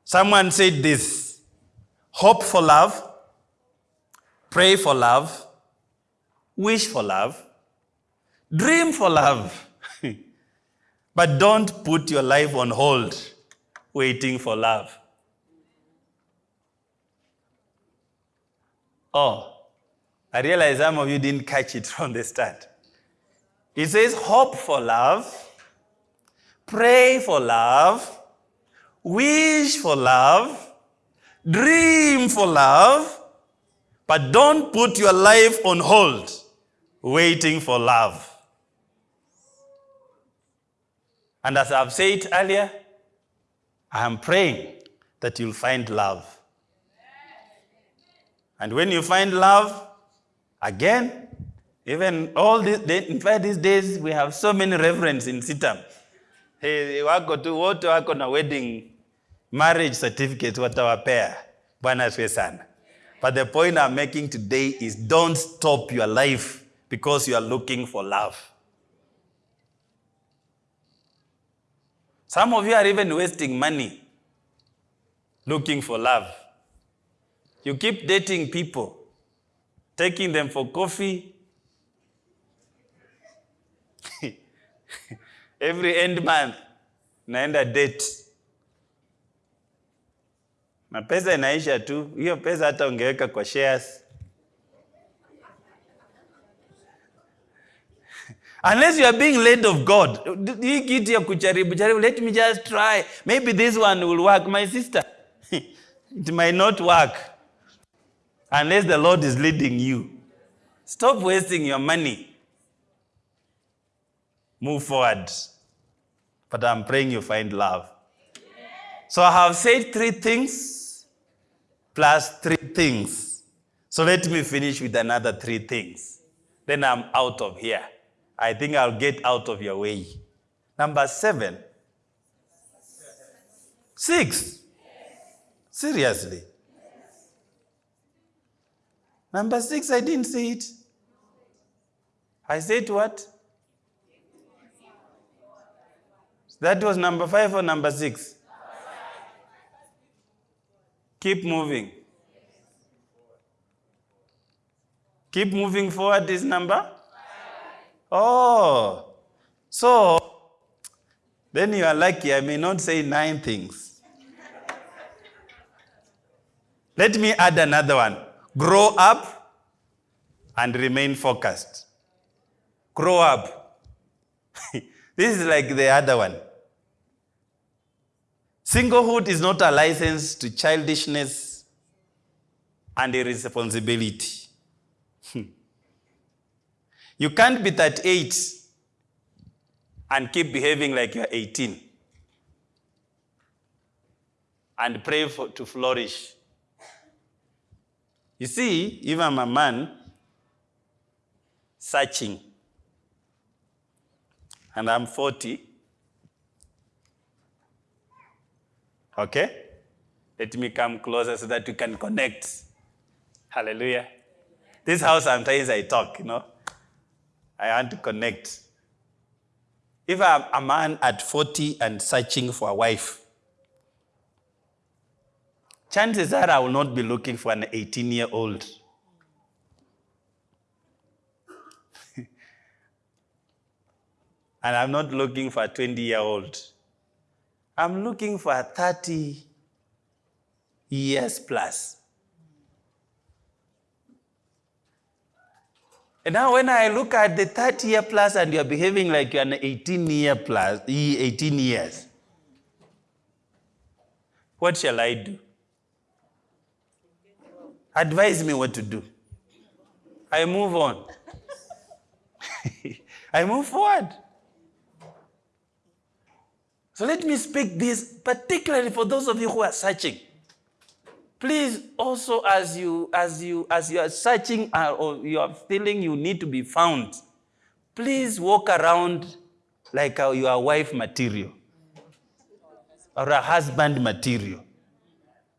Someone said this hope for love, pray for love, wish for love, dream for love. [LAUGHS] but don't put your life on hold waiting for love. Oh, I realize some of you didn't catch it [LAUGHS] from the start. It says, hope for love, pray for love, wish for love, dream for love, but don't put your life on hold waiting for love. And as I've said earlier, I am praying that you'll find love. And when you find love, again, even all these, in fact, these days we have so many reverends in CITAM. Hey, wako tu wote wedding marriage certificate watawapea. Bwana sana. But the point I'm making today is don't stop your life because you are looking for love. Some of you are even wasting money looking for love. You keep dating people, taking them for coffee. [LAUGHS] Every end month, naenda date. Na pesa inaisha tu. Hiyo pesa hata ungeweka kwa shares. Unless you are being led of God. Hii kitu ya kujaribu jaribu, let me just try. Maybe this one will work. My sister, [LAUGHS] it might not work. Unless the Lord is leading you. Stop wasting your money. Move forward. But I'm praying you find love. So I have said three things plus three things. So let me finish with another three things. then I'm out of here. I think I'll get out of your way. Number seven. Six. Seriously. Number six, I didn't see it. I said what? That was number five or number six? Keep moving. Keep moving forward this number? Oh, so then you are lucky. I may not say nine things. Let me add another one grow up and remain focused. Grow up. [LAUGHS] this is like the other one. Singlehood is not a license to childishness and irresponsibility. Hmm. you can't be 38 and keep behaving like you're 18 and pray for, to flourish. You see, if I'm a man searching and I'm 40, okay? Let me come closer so that we can connect. Hallelujah. This house, sometimes I talk, you know. I want to connect. If I'm a man at 40 and searching for a wife, chances are I will not be looking for an 18 year old. [LAUGHS] and I'm not looking for a 20 year old. I'm looking for a 30 years plus. And now when I look at the 30 year plus and you're behaving like you're an 18 year plus, 18 years, what shall I do? Advise me what to do. I move on. [LAUGHS] I move forward. So let me speak this particularly for those of you who are searching. Please also as you as you as you are searching uh, or you are feeling you need to be found, please walk around like a, your wife material or a husband material.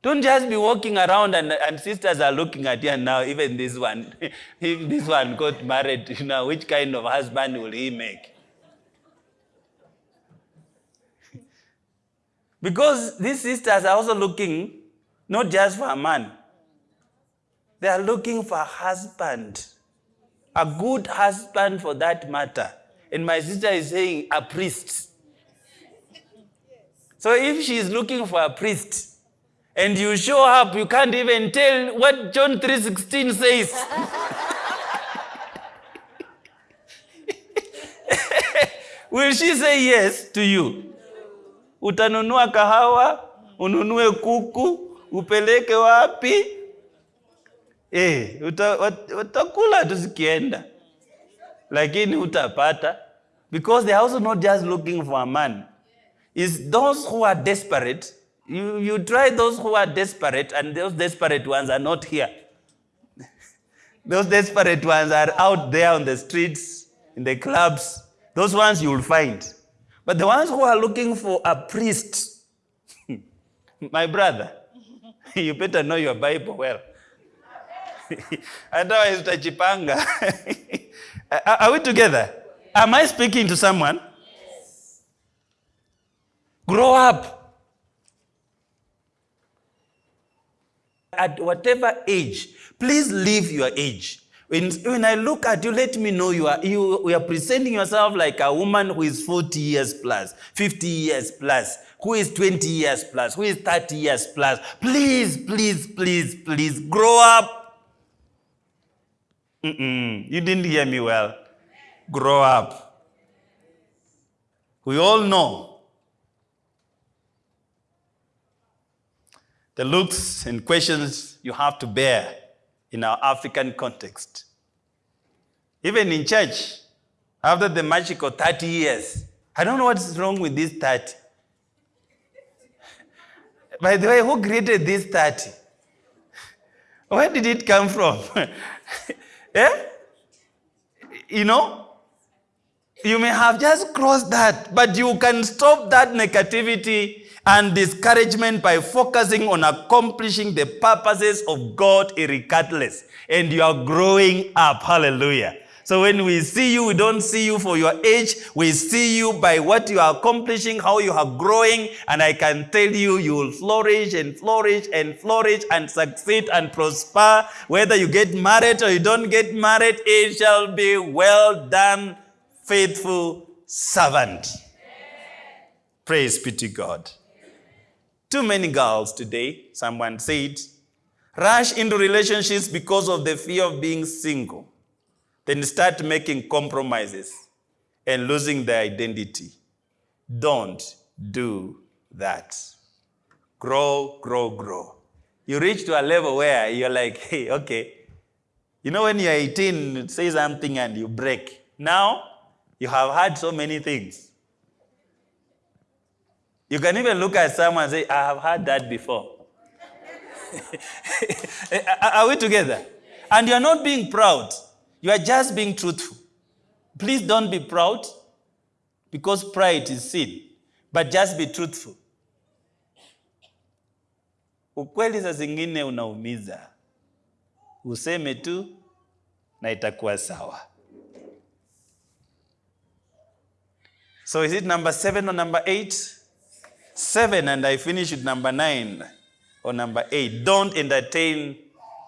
Don't just be walking around and, and sisters are looking at you and now even this one, [LAUGHS] if this one got married, you know, which kind of husband will he make? Because these sisters are also looking not just for a man, they are looking for a husband, a good husband for that matter. And my sister is saying a priest. So if she is looking for a priest and you show up, you can't even tell what John 3:16 says. [LAUGHS] Will she say yes to you? Utanunua kahawa, ununue kuku, upeleke wapi? Eh, uta, utakula tu zikienda, lakini utapata because they are also not just looking for a man. It's those who are desperate. You, you try those who are desperate, and those desperate ones are not here. [LAUGHS] those desperate ones are out there on the streets, in the clubs. Those ones you will find. But the ones who are looking for a priest, [LAUGHS] my brother, [LAUGHS] you better know your Bible well. [LAUGHS] Otherwise, utachipanga. are we together? Am I speaking to someone? Yes. Grow up. At whatever age, please leave your age. When, when I look at you, let me know you are, you, you are presenting yourself like a woman who is 40 years plus, 50 years plus, who is 20 years plus, who is 30 years plus. Please, please, please, please grow up. Mm-mm, you didn't hear me well. Grow up. We all know the looks and questions you have to bear in our African context. Even in church, after the magical 30 years, I don't know what's wrong with this 30. [LAUGHS] By the way, who created this 30? [LAUGHS] Where did it come from? [LAUGHS] eh? you know, you may have just crossed that, but you can stop that negativity and discouragement by focusing on accomplishing the purposes of God regardless. And you are growing up. Hallelujah. So when we see you, we don't see you for your age. We see you by what you are accomplishing, how you are growing. And I can tell you, you will flourish and flourish and flourish and succeed and prosper. Whether you get married or you don't get married, it shall be well done, faithful servant. Praise be to God. Too many girls today, someone said, rush into relationships because of the fear of being single. Then start making compromises and losing their identity. Don't do that. Grow, grow, grow. You reach to a level where you're like, hey, okay. You know, when you're 18, say something and you break. Now, you have had so many things. You can even look at someone and say, I have had that before. [LAUGHS] Are we together? And you're not being proud. You are just being truthful. Please don't be proud because pride is sin, but just be truthful. Ukweli zingine unaumiza, useme tu na itakuwa sawa. So is it number seven or number eight? Seven, and I finish with number nine or number eight. Don't entertain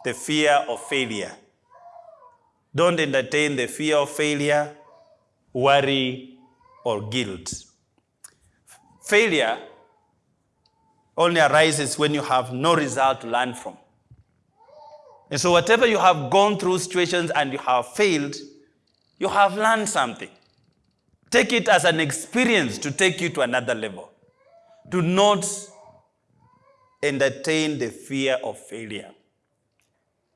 the fear of failure. Don't entertain the fear of failure, worry, or guilt. Failure only arises when you have no result to learn from. And so, whatever you have gone through situations and you have failed, you have learned something. Take it as an experience to take you to another level. Do not entertain the fear of failure.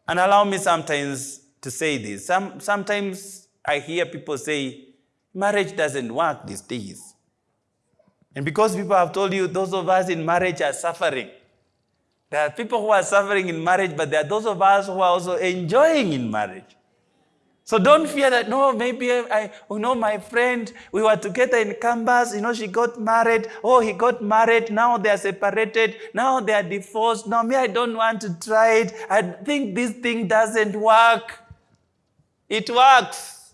And allow me sometimes to say this. Some, sometimes I hear people say, marriage doesn't work these days. And because people have told you those of us in marriage are suffering, there are people who are suffering in marriage, but there are those of us who are also enjoying in marriage. So don't fear that, no, maybe I, you know, my friend, we were together in campus, you know, she got married. Oh, he got married. Now they are separated. Now they are divorced. now me, I don't want to try it. I think this thing doesn't work. It works.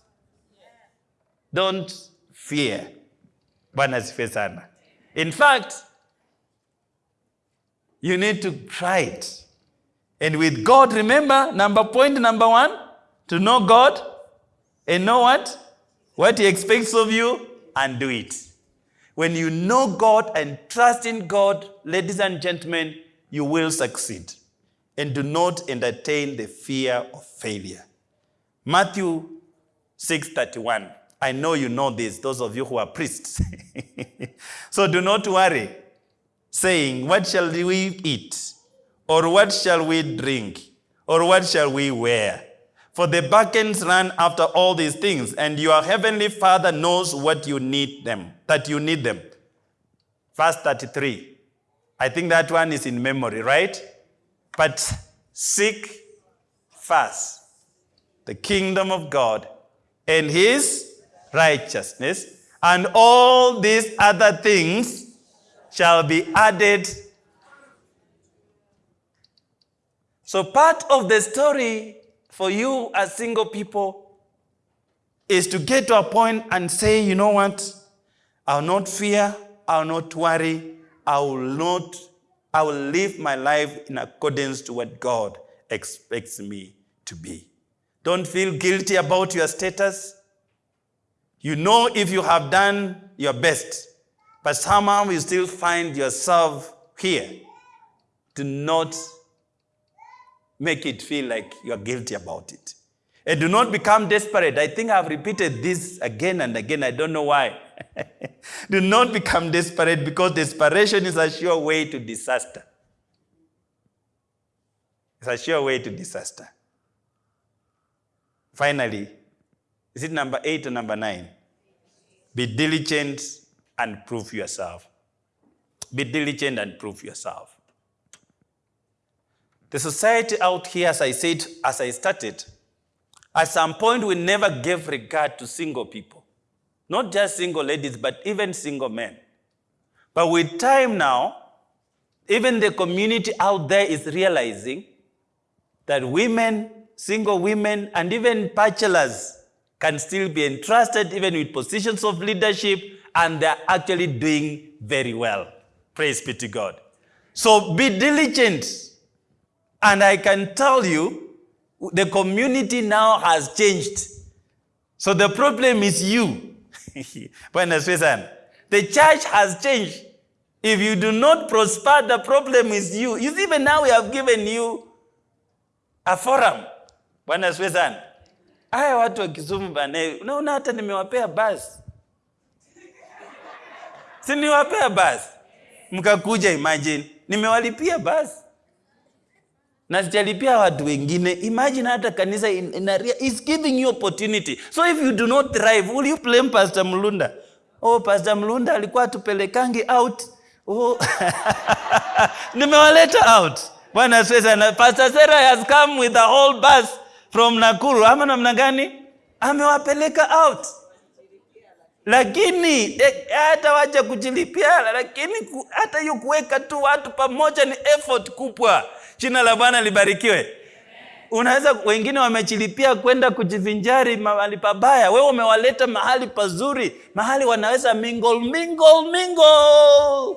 Don't fear. Bwana sana. In fact, you need to try it. And with God, remember, number point number one, to know God and know what? What He expects of you and do it. When you know God and trust in God, ladies and gentlemen, you will succeed. And do not entertain the fear of failure. Matthew 6:31. I know you know this, those of you who are priests. [LAUGHS] so do not worry, saying, What shall we eat? Or what shall we drink? Or what shall we wear? For the buckets run after all these things, and your heavenly Father knows what you need them, that you need them. Verse 33. I think that one is in memory, right? But seek first the kingdom of God and his righteousness, and all these other things shall be added. So, part of the story for you as single people is to get to a point and say, you know what? I'll not fear, I'll not worry, I will not, I will live my life in accordance to what God expects me to be. Don't feel guilty about your status. You know if you have done your best, but somehow you still find yourself here. Do not make it feel like you're guilty about it. And do not become desperate. I think I've repeated this again and again. I don't know why. [LAUGHS] do not become desperate because desperation is a sure way to disaster. It's a sure way to disaster. Finally, is it number eight or number nine? Be diligent and prove yourself. Be diligent and prove yourself. The society out here, as I said, as I started, At some point, we never gave regard to single people. Not just single ladies, but even single men. But with time now, even the community out there is realizing that women, single women, and even bachelors can still be entrusted even with positions of leadership, and they're actually doing very well. Praise be to God. So be diligent. And I can tell you, the community now has changed. So the problem is you. [LAUGHS] Swesan. The church has changed. If you do not prosper, the problem is you. You see, even now we have given you a forum. Bwana Swesan. Haya watu wa Kisumu bana, unaona hata nimewapea basi. Si niwapea basi. Mkakuja imagine. Nimewalipia basi. Na sijalipia watu wengine. Imagine hata kanisa in, in is giving you opportunity. So if you do not thrive, will you blame Pastor Mlunda? Oh, Pastor Mlunda alikuwa tupelekangi out. Oh. [LAUGHS] Nimewaleta out. Bwana asifiwe na Pastor sera has come with a whole bus from Nakuru. Ama namna gani? Amewapeleka out. Lakini eh, hata wacha kujilipia, lakini hata hiyo kuweka tu watu pamoja ni effort kubwa. Jina la Bwana libarikiwe. Unaweza wengine wamejilipia kwenda kujivinjari mahali pabaya, wewe umewaleta mahali pazuri, mahali wanaweza mingle mingle mingle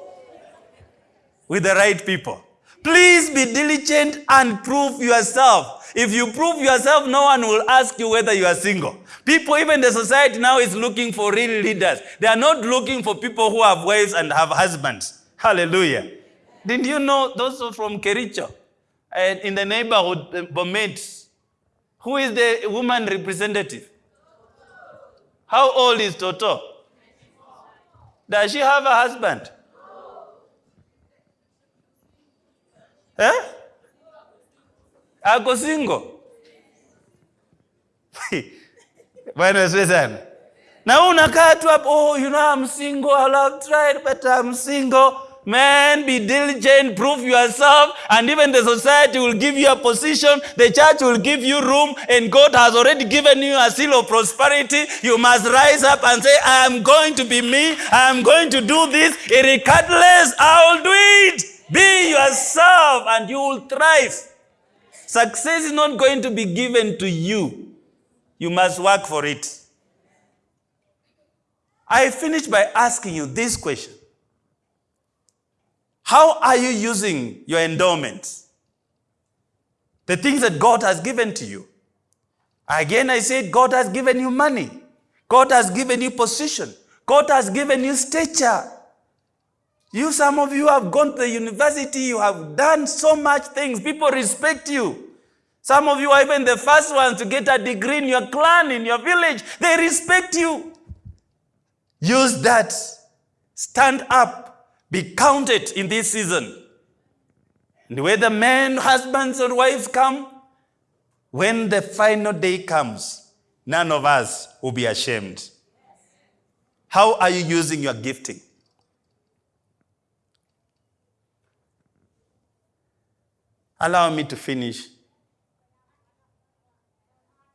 with the right people. Please be diligent and prove yourself. If you prove yourself, no one will ask you whether you are single. People, even the society now is looking for real leaders. They are not looking for people who have wives and have husbands. Hallelujah. Didn't you know those from Kericho? And in the neighborhood, Bomet, who is the woman representative? How old is Toto? Does she have a husband? Eh? Ako single? Bwana asifiwe sana. Na wewe unakaa tu hapo, oh, you know I'm single, I have tried but I'm single. Man, be diligent, prove yourself, and even the society will give you a position, the church will give you room, and God has already given you a seal of prosperity. You must rise up and say, I am going to be me, I am going to do this, regardless, I will do it. Be yourself, and you will thrive. Success is not going to be given to you. You must work for it. I finish by asking you this question. How are you using your endowments? The things that God has given to you. Again, I said God has given you money. God has given you position. God has given you stature. You, some of you have gone to the university, you have done so much things. People respect you. Some of you are even the first ones to get a degree in your clan, in your village. They respect you. Use that. Stand up. Be counted in this season. And whether men, husbands, or wives come, when the final day comes, none of us will be ashamed. How are you using your gifting? Allow me to finish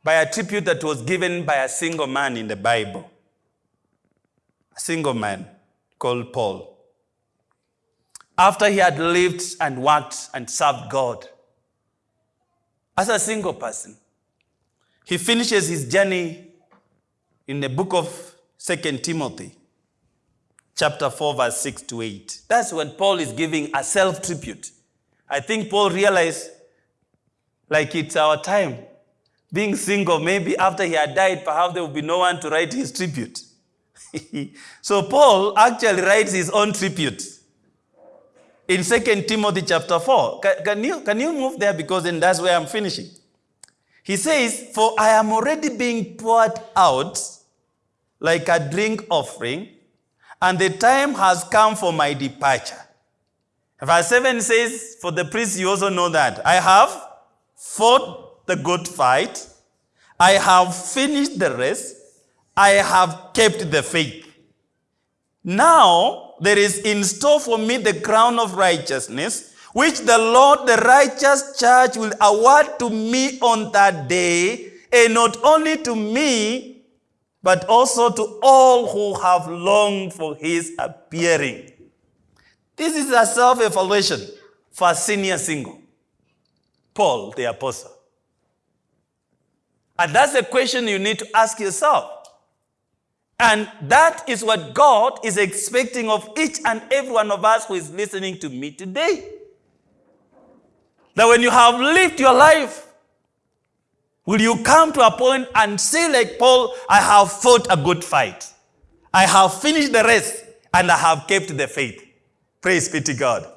by a tribute that was given by a single man in the Bible. A single man called Paul. After he had lived and worked and served God as a single person, he finishes his journey in the book of Second Timothy, chapter 4, verse 6 to 8. That's when Paul is giving a self tribute. I think Paul realized, like it's our time. Being single, maybe after he had died, perhaps there will be no one to write his tribute. [LAUGHS] so Paul actually writes his own tribute in 2 Timothy chapter 4. Can, can, you, can you move there? Because then that's where I'm finishing. He says, For I am already being poured out like a drink offering, and the time has come for my departure. Verse 7 says, For the priest, you also know that I have fought the good fight, I have finished the race, I have kept the faith. Now there is in store for me the crown of righteousness, which the Lord, the righteous judge, will award to me on that day, and not only to me, but also to all who have longed for his appearing. This is a self evaluation for a senior single, Paul the Apostle. And that's a question you need to ask yourself. And that is what God is expecting of each and every one of us who is listening to me today. That when you have lived your life, will you come to a point and say, like Paul, I have fought a good fight. I have finished the race and I have kept the faith. Praise be to God.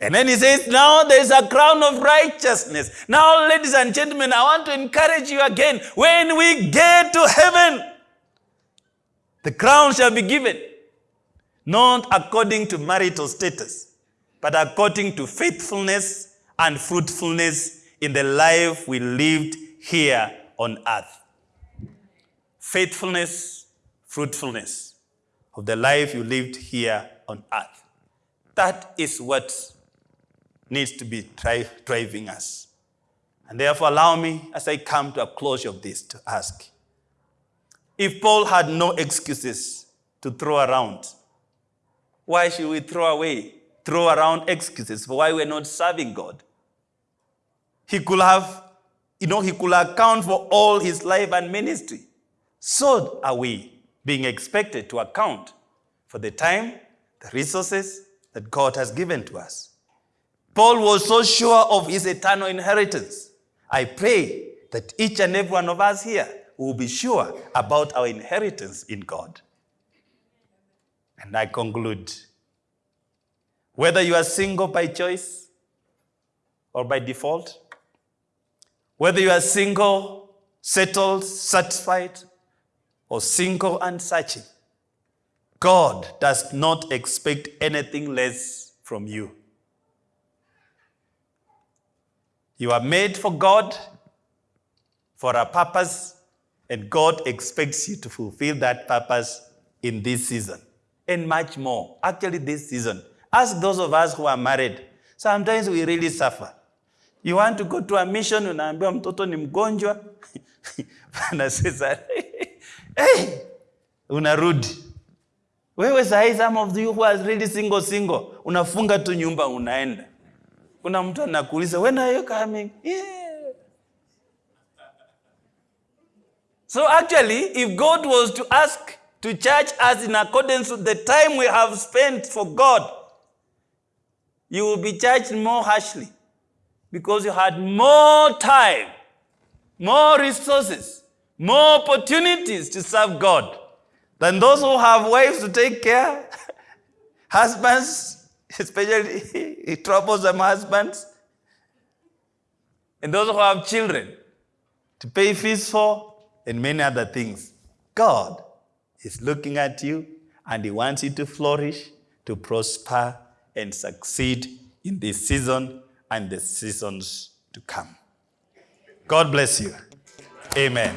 And then he says, now there's a crown of righteousness. Now, ladies and gentlemen, I want to encourage you again. When we get to heaven, the crown shall be given, not according to marital status, but according to faithfulness and fruitfulness in the life we lived here on earth. Faithfulness, fruitfulness of the life you lived here on earth. That is what needs to be driving us. And therefore, allow me, as I come to a close of this, to ask if Paul had no excuses to throw around, why should we throw away, throw around excuses for why we're not serving God? He could have, you know, he could account for all his life and ministry. So are we being expected to account for the time, the resources that God has given to us. Paul was so sure of his eternal inheritance. I pray that each and every one of us here will be sure about our inheritance in God. And I conclude whether you are single by choice or by default, whether you are single, settled, satisfied, or single and searching, God does not expect anything less from you. You are made for God, for a purpose, and God expects you to fulfill that purpose in this season and much more. Actually, this season. Ask those of us who are married. Sometimes we really suffer. You want to go to a mission, unaambiwa mtoto ni mgonjwa. [LAUGHS] Bwana sasa, [LAUGHS] hey, unarudi. Wewe sahi, some of you who are really single single, unafunga tu nyumba unaenda. Kuna mtu anakuuliza, when are you coming? Yeah. So actually, if God was to ask to charge us in accordance with the time we have spent for God, you will be charged more harshly because you had more time, more resources, more opportunities to serve God than those who have wives to take care, [LAUGHS] husbands, especially [LAUGHS] troublesome husbands, and those who have children to pay fees for, and many other things. God is looking at you and He wants you to flourish, to prosper, and succeed in this season and the seasons to come. God bless you. Amen.